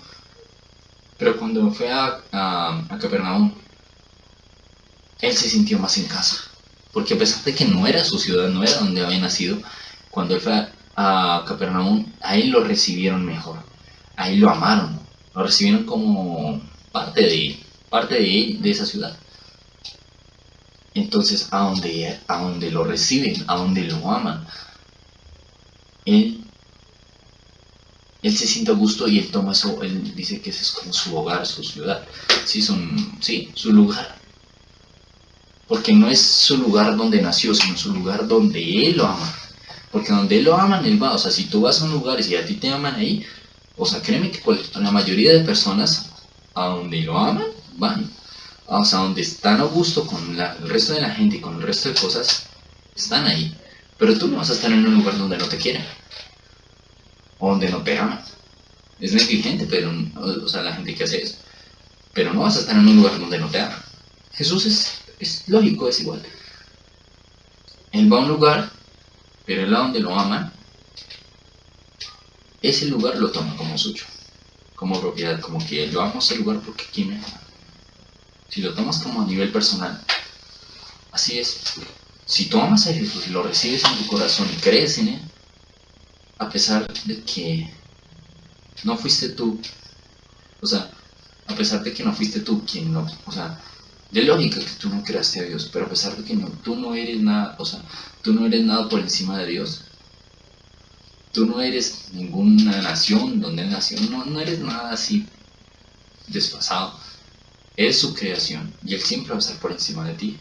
Pero cuando fue a, a, Capernaum, él se sintió más en casa. Porque a pesar de que no era su ciudad, no era donde había nacido, cuando él fue a, a Capernaum, ahí lo recibieron mejor. Ahí lo amaron. Lo recibieron como parte de él, parte de de esa ciudad. Entonces, a donde, a donde lo reciben, a donde lo aman, él él se siente a gusto y él toma eso, él dice que ese es como su hogar, su ciudad, sí, son, sí, su lugar. Porque no es su lugar donde nació, sino su lugar donde él lo ama. Porque donde él lo aman, él va. O sea, si tú vas a un lugar y si a ti te aman ahí, o sea, créeme que la mayoría de personas a donde lo aman, van. O sea, donde están a gusto con el resto de la gente y con el resto de cosas, están ahí. Pero tú no vas a estar en un lugar donde no te quieren o donde no te aman. Es negligente, pero, o sea, la gente que hace eso. Pero no vas a estar en un lugar donde no te aman. Jesús es, lógico, es igual. Él va a un lugar, pero el a donde lo aman, ese lugar lo toma como suyo, como propiedad, como que yo amo ese lugar porque aquí me ama. Si lo tomas como a nivel personal, así es. Si tú amas a Jesús y lo recibes en tu corazón y crees en Él, a pesar de que no fuiste tú, o sea, a pesar de que no fuiste tú quien no, o sea, de lógica que tú no creaste a Dios, pero a pesar de que no, tú no eres nada, o sea, tú no eres nada por encima de Dios, tú no eres ninguna nación donde nació, no, no eres nada así desfasado, es su creación y Él siempre va a estar por encima de ti.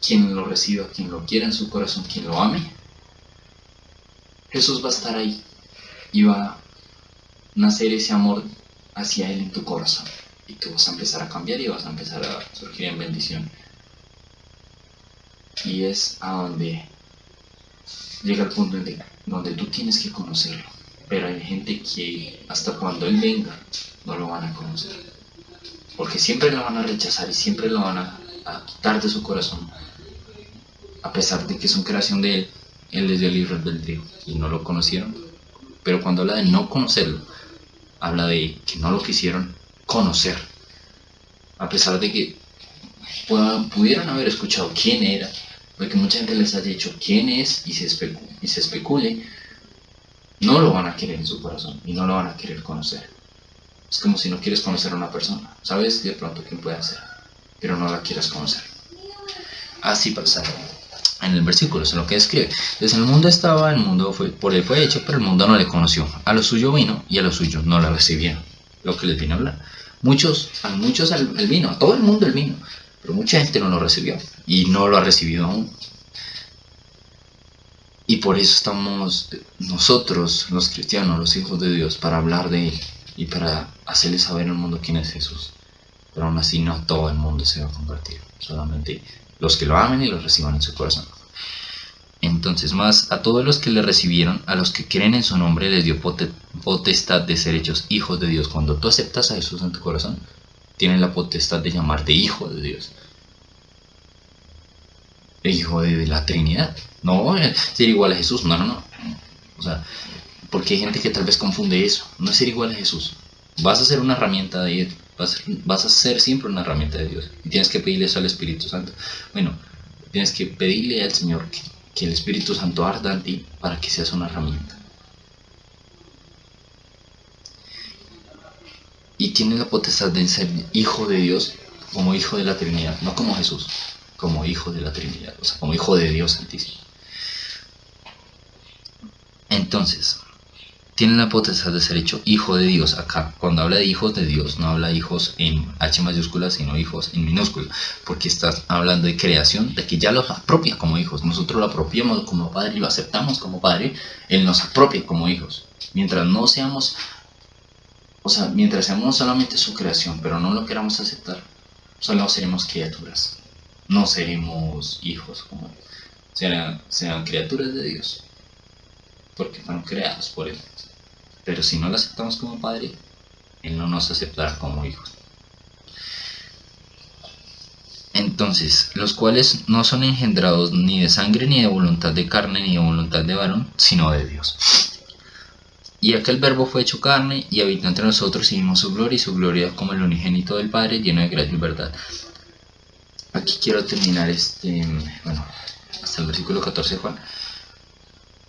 Quien lo reciba, quien lo quiera en su corazón, quien lo ame, Jesús va a estar ahí y va a nacer ese amor hacia Él en tu corazón. Y tú vas a empezar a cambiar y vas a empezar a surgir en bendición. Y es a donde llega el punto donde tú tienes que conocerlo. Pero hay gente que hasta cuando Él venga no lo van a conocer. Porque siempre lo van a rechazar y siempre lo van a, a quitar de su corazón. A pesar de que son creación de Él, él les dio el libre albedrío y no lo conocieron. Pero cuando habla de no conocerlo, habla de que no lo quisieron conocer. A pesar de que pudieran haber escuchado quién era, porque mucha gente les ha dicho quién es y se, especule, y se especule, no lo van a querer en su corazón y no lo van a querer conocer. Es como si no quieres conocer a una persona. Sabes de pronto quién puede ser, pero no la quieras conocer. Así pasaron en el versículo, es lo que escribe. Desde el mundo estaba, el mundo fue, por él fue hecho, pero el mundo no le conoció. A lo suyo vino y a lo suyo no la recibieron. Lo que les vino a hablar. Muchos, a muchos el, vino, a todo el mundo el vino, pero mucha gente no lo recibió y no lo ha recibido aún. Y por eso estamos nosotros, los cristianos, los hijos de Dios, para hablar de Él y para hacerle saber al mundo quién es Jesús. Pero aún así no todo el mundo se va a convertir, solamente los que lo amen y lo reciban en su corazón. Entonces, más a todos los que le recibieron, a los que creen en su nombre, les dio potestad de ser hechos hijos de Dios. Cuando tú aceptas a Jesús en tu corazón, tienen la potestad de llamarte hijo de Dios. hijo de la Trinidad. No, ser igual a Jesús, no, no, no. O sea, porque hay gente que tal vez confunde eso. No es ser igual a Jesús. Vas a ser una herramienta de vas, a ser siempre una herramienta de Dios. Y tienes que pedirle eso al Espíritu Santo. Bueno, tienes que pedirle al Señor que, que el Espíritu Santo arda en ti para que seas una herramienta. Y tienes la potestad de ser hijo de Dios como hijo de la Trinidad, no como Jesús, como hijo de la Trinidad, o sea, como hijo de Dios Santísimo. Entonces, tiene la potestad de ser hecho hijo de Dios. Acá, cuando habla de hijos de Dios, no habla de hijos en H mayúscula, sino hijos en minúscula, porque estás hablando de creación, de que ya los apropia como hijos. Nosotros lo apropiamos como padre y lo aceptamos como padre, Él nos apropia como hijos. Mientras no seamos, o sea, mientras seamos solamente su creación, pero no lo queramos aceptar, solo seremos criaturas, no seremos hijos como Serán, serán criaturas de Dios porque fueron creados por Él. Pero si no lo aceptamos como Padre, Él no nos aceptará como hijos. Entonces, los cuales no son engendrados ni de sangre, ni de voluntad de carne, ni de voluntad de varón, sino de Dios. Y aquel verbo fue hecho carne y habitó entre nosotros y vimos su gloria y su gloria como el unigénito del Padre, lleno de gracia y verdad. Aquí quiero terminar este, bueno, hasta el versículo 14 de Juan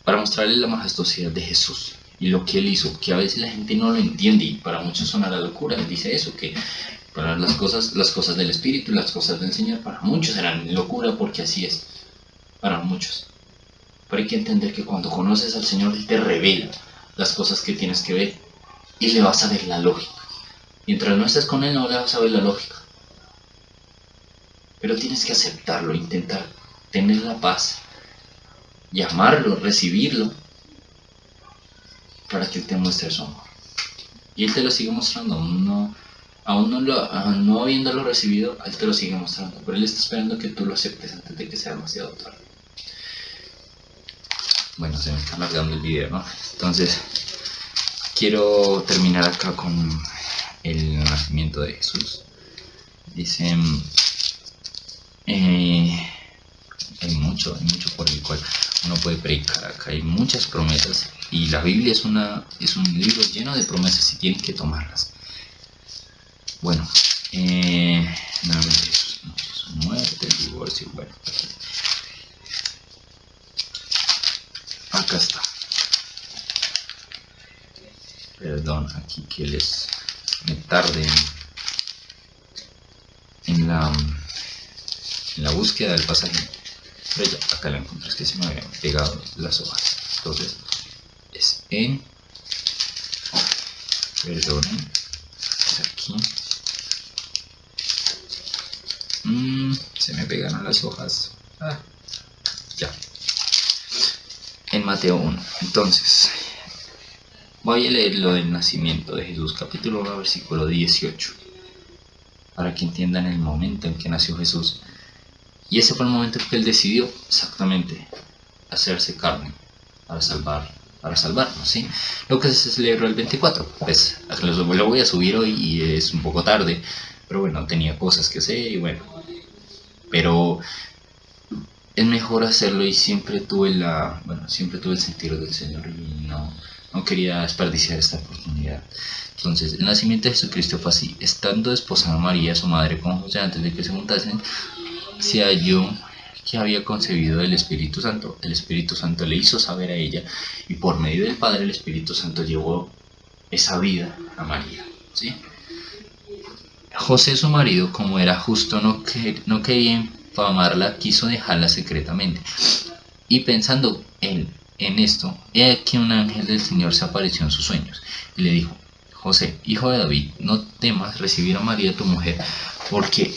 para mostrarles la majestuosidad de Jesús y lo que él hizo, que a veces la gente no lo entiende y para muchos suena la locura. Dice eso, que para las cosas, las cosas del Espíritu, las cosas del Señor, para muchos eran locura porque así es, para muchos. Pero hay que entender que cuando conoces al Señor, Él te revela las cosas que tienes que ver y le vas a ver la lógica. Mientras no estés con Él, no le vas a ver la lógica. Pero tienes que aceptarlo, intentar tener la paz llamarlo, recibirlo, para que te muestre su amor. Y Él te lo sigue mostrando, aún no, aún no, lo, no habiéndolo recibido, Él te lo sigue mostrando, pero Él está esperando que tú lo aceptes antes de que sea demasiado tarde. Bueno, se me está alargando el video, ¿no? Entonces, quiero terminar acá con el nacimiento de Jesús. Dice, eh, hay mucho, hay mucho uno puede predicar acá. Hay muchas promesas y la Biblia es, una, es un libro lleno de promesas y tienen que tomarlas. Bueno, eh, muerte, divorcio, bueno. Acá está. Perdón, aquí que les me tarde en la, en la búsqueda del pasaje pero ya, acá la encuentro, es que se me habían pegado las hojas. Entonces, es en, perdonen, es aquí. Mm, se me pegaron las hojas. Ah, ya. En Mateo 1. Entonces, voy a leer lo del nacimiento de Jesús, capítulo 1, versículo 18. Para que entiendan el momento en que nació Jesús y ese fue el momento en que él decidió exactamente hacerse carne para salvar para salvarnos, ¿sí? Lo que se celebró el 24, pues lo voy a subir hoy y es un poco tarde, pero bueno, tenía cosas que hacer y bueno, pero es mejor hacerlo y siempre tuve la, bueno, siempre tuve el sentido del Señor y no, no quería desperdiciar esta oportunidad. Entonces, el nacimiento de Jesucristo fue así, estando esposada María, su madre, con José antes de que se montasen, se halló que había concebido el Espíritu Santo. El Espíritu Santo le hizo saber a ella y por medio del Padre el Espíritu Santo llevó esa vida a María. ¿sí? José su marido, como era justo, no, que, no quería infamarla, quiso dejarla secretamente. Y pensando en, en esto, he que un ángel del Señor se apareció en sus sueños y le dijo, José, hijo de David, no temas recibir a María tu mujer, porque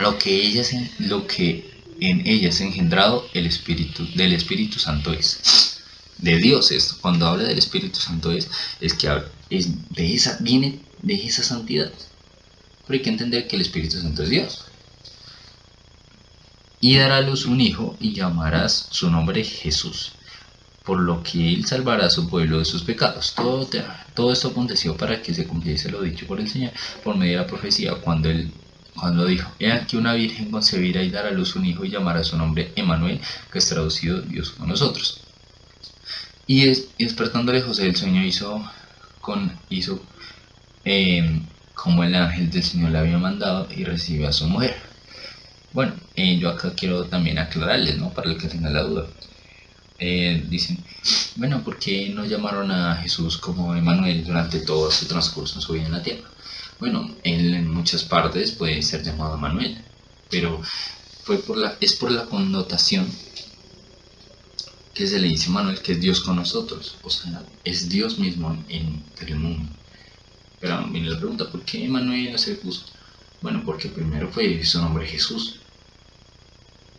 lo que lo que en ella engendrado el espíritu del Espíritu Santo es. De Dios esto cuando habla del Espíritu Santo es es que es de esa viene de esa santidad. Pero hay que entender que el Espíritu Santo es Dios. Y dará a luz un hijo y llamarás su nombre Jesús por lo que él salvará a su pueblo de sus pecados. Todo, todo esto aconteció para que se cumpliese lo dicho por el Señor por medio de la profecía cuando él cuando dijo, he aquí una virgen concebirá y dará a luz un hijo y llamará su nombre Emanuel, que es traducido Dios con nosotros. Y, despertándole José el sueño hizo, em, como el ángel del Señor le había mandado y recibió a su mujer. Bueno, eh, yo acá quiero también aclararles, ¿no? Para el que tenga la duda. Eh, dicen, bueno, ¿por qué no llamaron a Jesús como Emanuel durante todo su transcurso en su vida en la tierra? Bueno, él en muchas partes puede ser llamado Emanuel, pero fue por la, es por la connotación que se le dice Manuel, que es Dios con nosotros, o sea, es Dios mismo en, el mundo. Pero viene la pregunta, ¿por qué Emanuel se puso? Bueno, porque primero fue su nombre Jesús,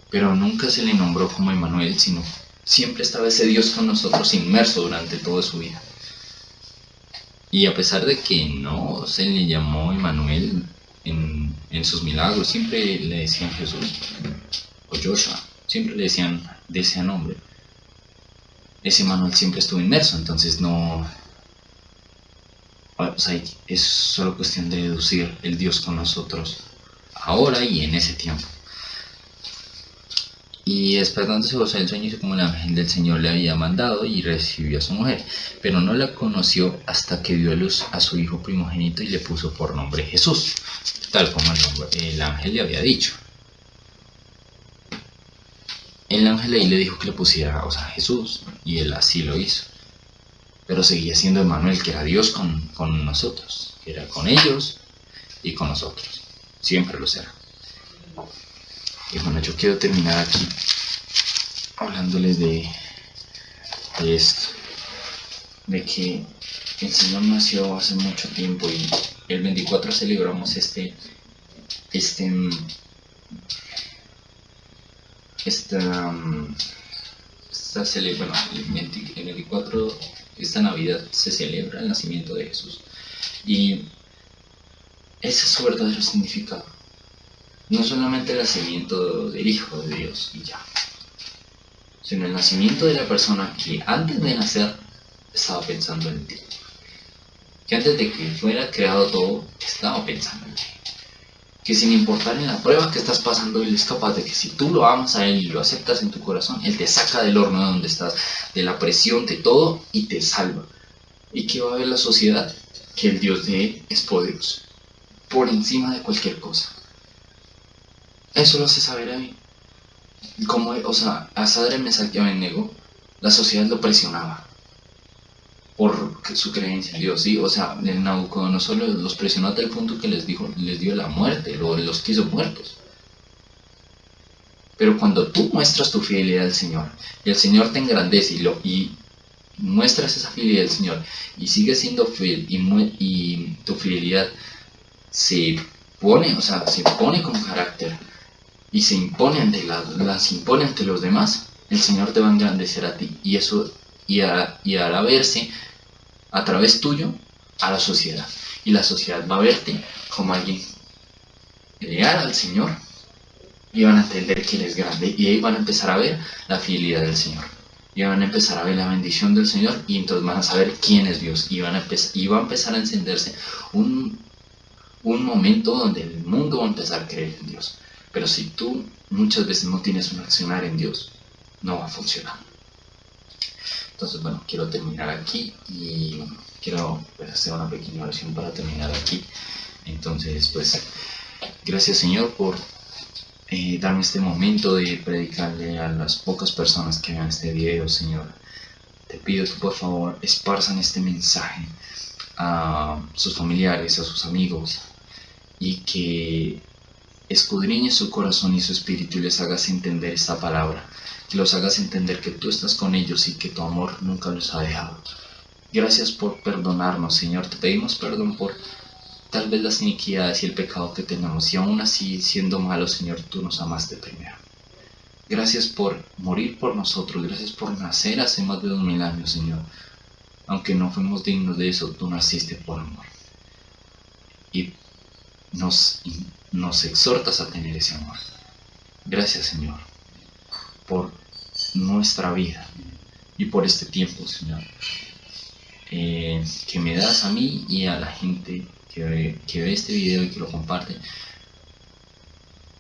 pero nunca se le nombró como Emanuel, sino siempre estaba ese Dios con nosotros inmerso durante toda su vida. Y a pesar de que no se le llamó Emanuel en, en sus milagros, siempre le decían Jesús o Joshua, siempre le decían de ese nombre ese manual siempre estuvo inmerso, entonces no... Es solo cuestión de deducir el Dios con nosotros ahora y en ese tiempo. Y despertándose gozó el sueño hizo como el ángel del Señor le había mandado y recibió a su mujer, pero no la conoció hasta que dio a luz a su hijo primogénito y le puso por nombre Jesús, tal como el, el ángel le había dicho el ángel ahí le dijo que le pusiera, o sea, Jesús, y él así lo hizo. Pero seguía siendo Emanuel, que era Dios con, nosotros, que era con ellos y con nosotros. Siempre lo será. Y bueno, yo quiero terminar aquí hablándoles de, de esto, de que el Señor nació hace mucho tiempo y el 24 celebramos este, este esta, esta celebra, bueno, el 24, esta Navidad se celebra el nacimiento de Jesús. Y ese es su verdadero significado. No solamente el nacimiento del Hijo de Dios y ya, sino el nacimiento de la persona que antes de nacer estaba pensando en ti. Que antes de que fuera creado todo, estaba pensando en ti que sin importar en la prueba que estás pasando, Él es capaz de que si tú lo amas a Él y lo aceptas en tu corazón, Él te saca del horno de donde estás, de la presión, de todo, y te salva. ¿Y qué va a ver la sociedad? Que el Dios de Él es poderoso, por encima de cualquier cosa. Eso lo hace saber a mí. Como, o sea, a Sadre me negó, la sociedad lo presionaba por su creencia en Dios, ¿sí? O sea, el Nabucodonosor los presionó hasta el punto que les dijo, les dio la muerte, los quiso muertos. Pero cuando tú muestras tu fidelidad al Señor, y el Señor te engrandece y, lo, y muestras esa fidelidad al Señor, y sigues siendo fiel, y, y tu fidelidad se pone, o sea, se pone con carácter, y se impone ante las impone ante los demás, el Señor te va a engrandecer a ti, y eso y, y hará verse a través tuyo a la sociedad. Y la sociedad va a verte como alguien leal al Señor y van a entender que Él es grande y ahí van a empezar a ver la fidelidad del Señor. Y van a empezar a ver la bendición del Señor y entonces van a saber quién es Dios y, van a y va a empezar a encenderse un, un momento donde el mundo va a empezar a creer en Dios. Pero si tú muchas veces no tienes un accionar en Dios, no va a funcionar. Entonces, bueno, quiero terminar aquí y quiero pues, hacer una pequeña oración para terminar aquí. Entonces, pues, gracias Señor por eh, darme este momento de predicarle a las pocas personas que vean este video, Señor. Te pido que por favor esparzan este mensaje a sus familiares, a sus amigos y que escudriñe su corazón y su espíritu y les hagas entender esta palabra que los hagas entender que tú estás con ellos y que tu amor nunca los ha dejado. Gracias por perdonarnos, Señor. Te pedimos perdón por tal vez las iniquidades y el pecado que tenemos. Y aún así, siendo malos, Señor, tú nos amaste primero. Gracias por morir por nosotros. Gracias por nacer hace más de dos mil años, Señor. Aunque no fuimos dignos de eso, tú naciste por amor. Y nos, nos exhortas a tener ese amor. Gracias, Señor por nuestra vida y por este tiempo, Señor, eh, que me das a mí y a la gente que ve, que ve este video y que lo comparte,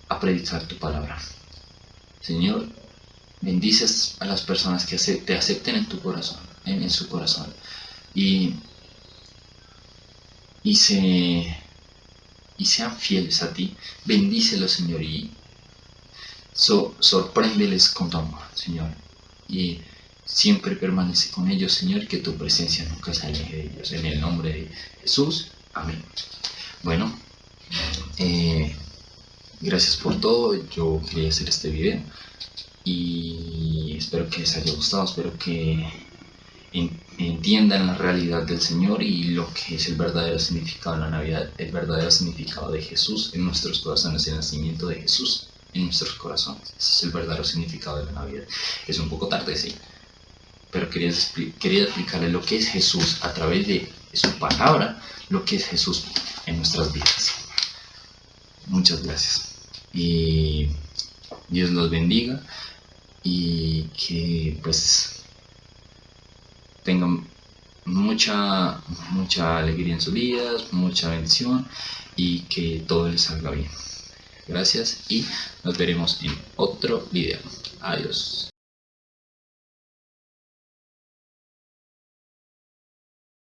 a predicar tu palabra. Señor, bendices a las personas que te acepten en tu corazón, en, su corazón. Y, y, se, y sean fieles a ti. Bendícelos, Señor, y sorpréndeles con tu amor, Señor. Y siempre permanece con ellos, Señor, que tu presencia nunca se aleje de ellos. En el nombre de Jesús. Amén. Bueno, eh, gracias por todo. Yo quería hacer este video y espero que les haya gustado, espero que entiendan la realidad del Señor y lo que es el verdadero significado de la Navidad, el verdadero significado de Jesús en nuestros corazones, el nacimiento de Jesús en nuestros corazones. Ese es el verdadero significado de la Navidad. Es un poco tarde, sí, pero quería, quería explicarle lo que es Jesús a través de su palabra, lo que es Jesús en nuestras vidas. Muchas gracias. Y Dios los bendiga y que pues tengan mucha mucha alegría en sus vidas, mucha bendición y que todo les salga bien. Gracias y nos veremos en otro video. Adiós.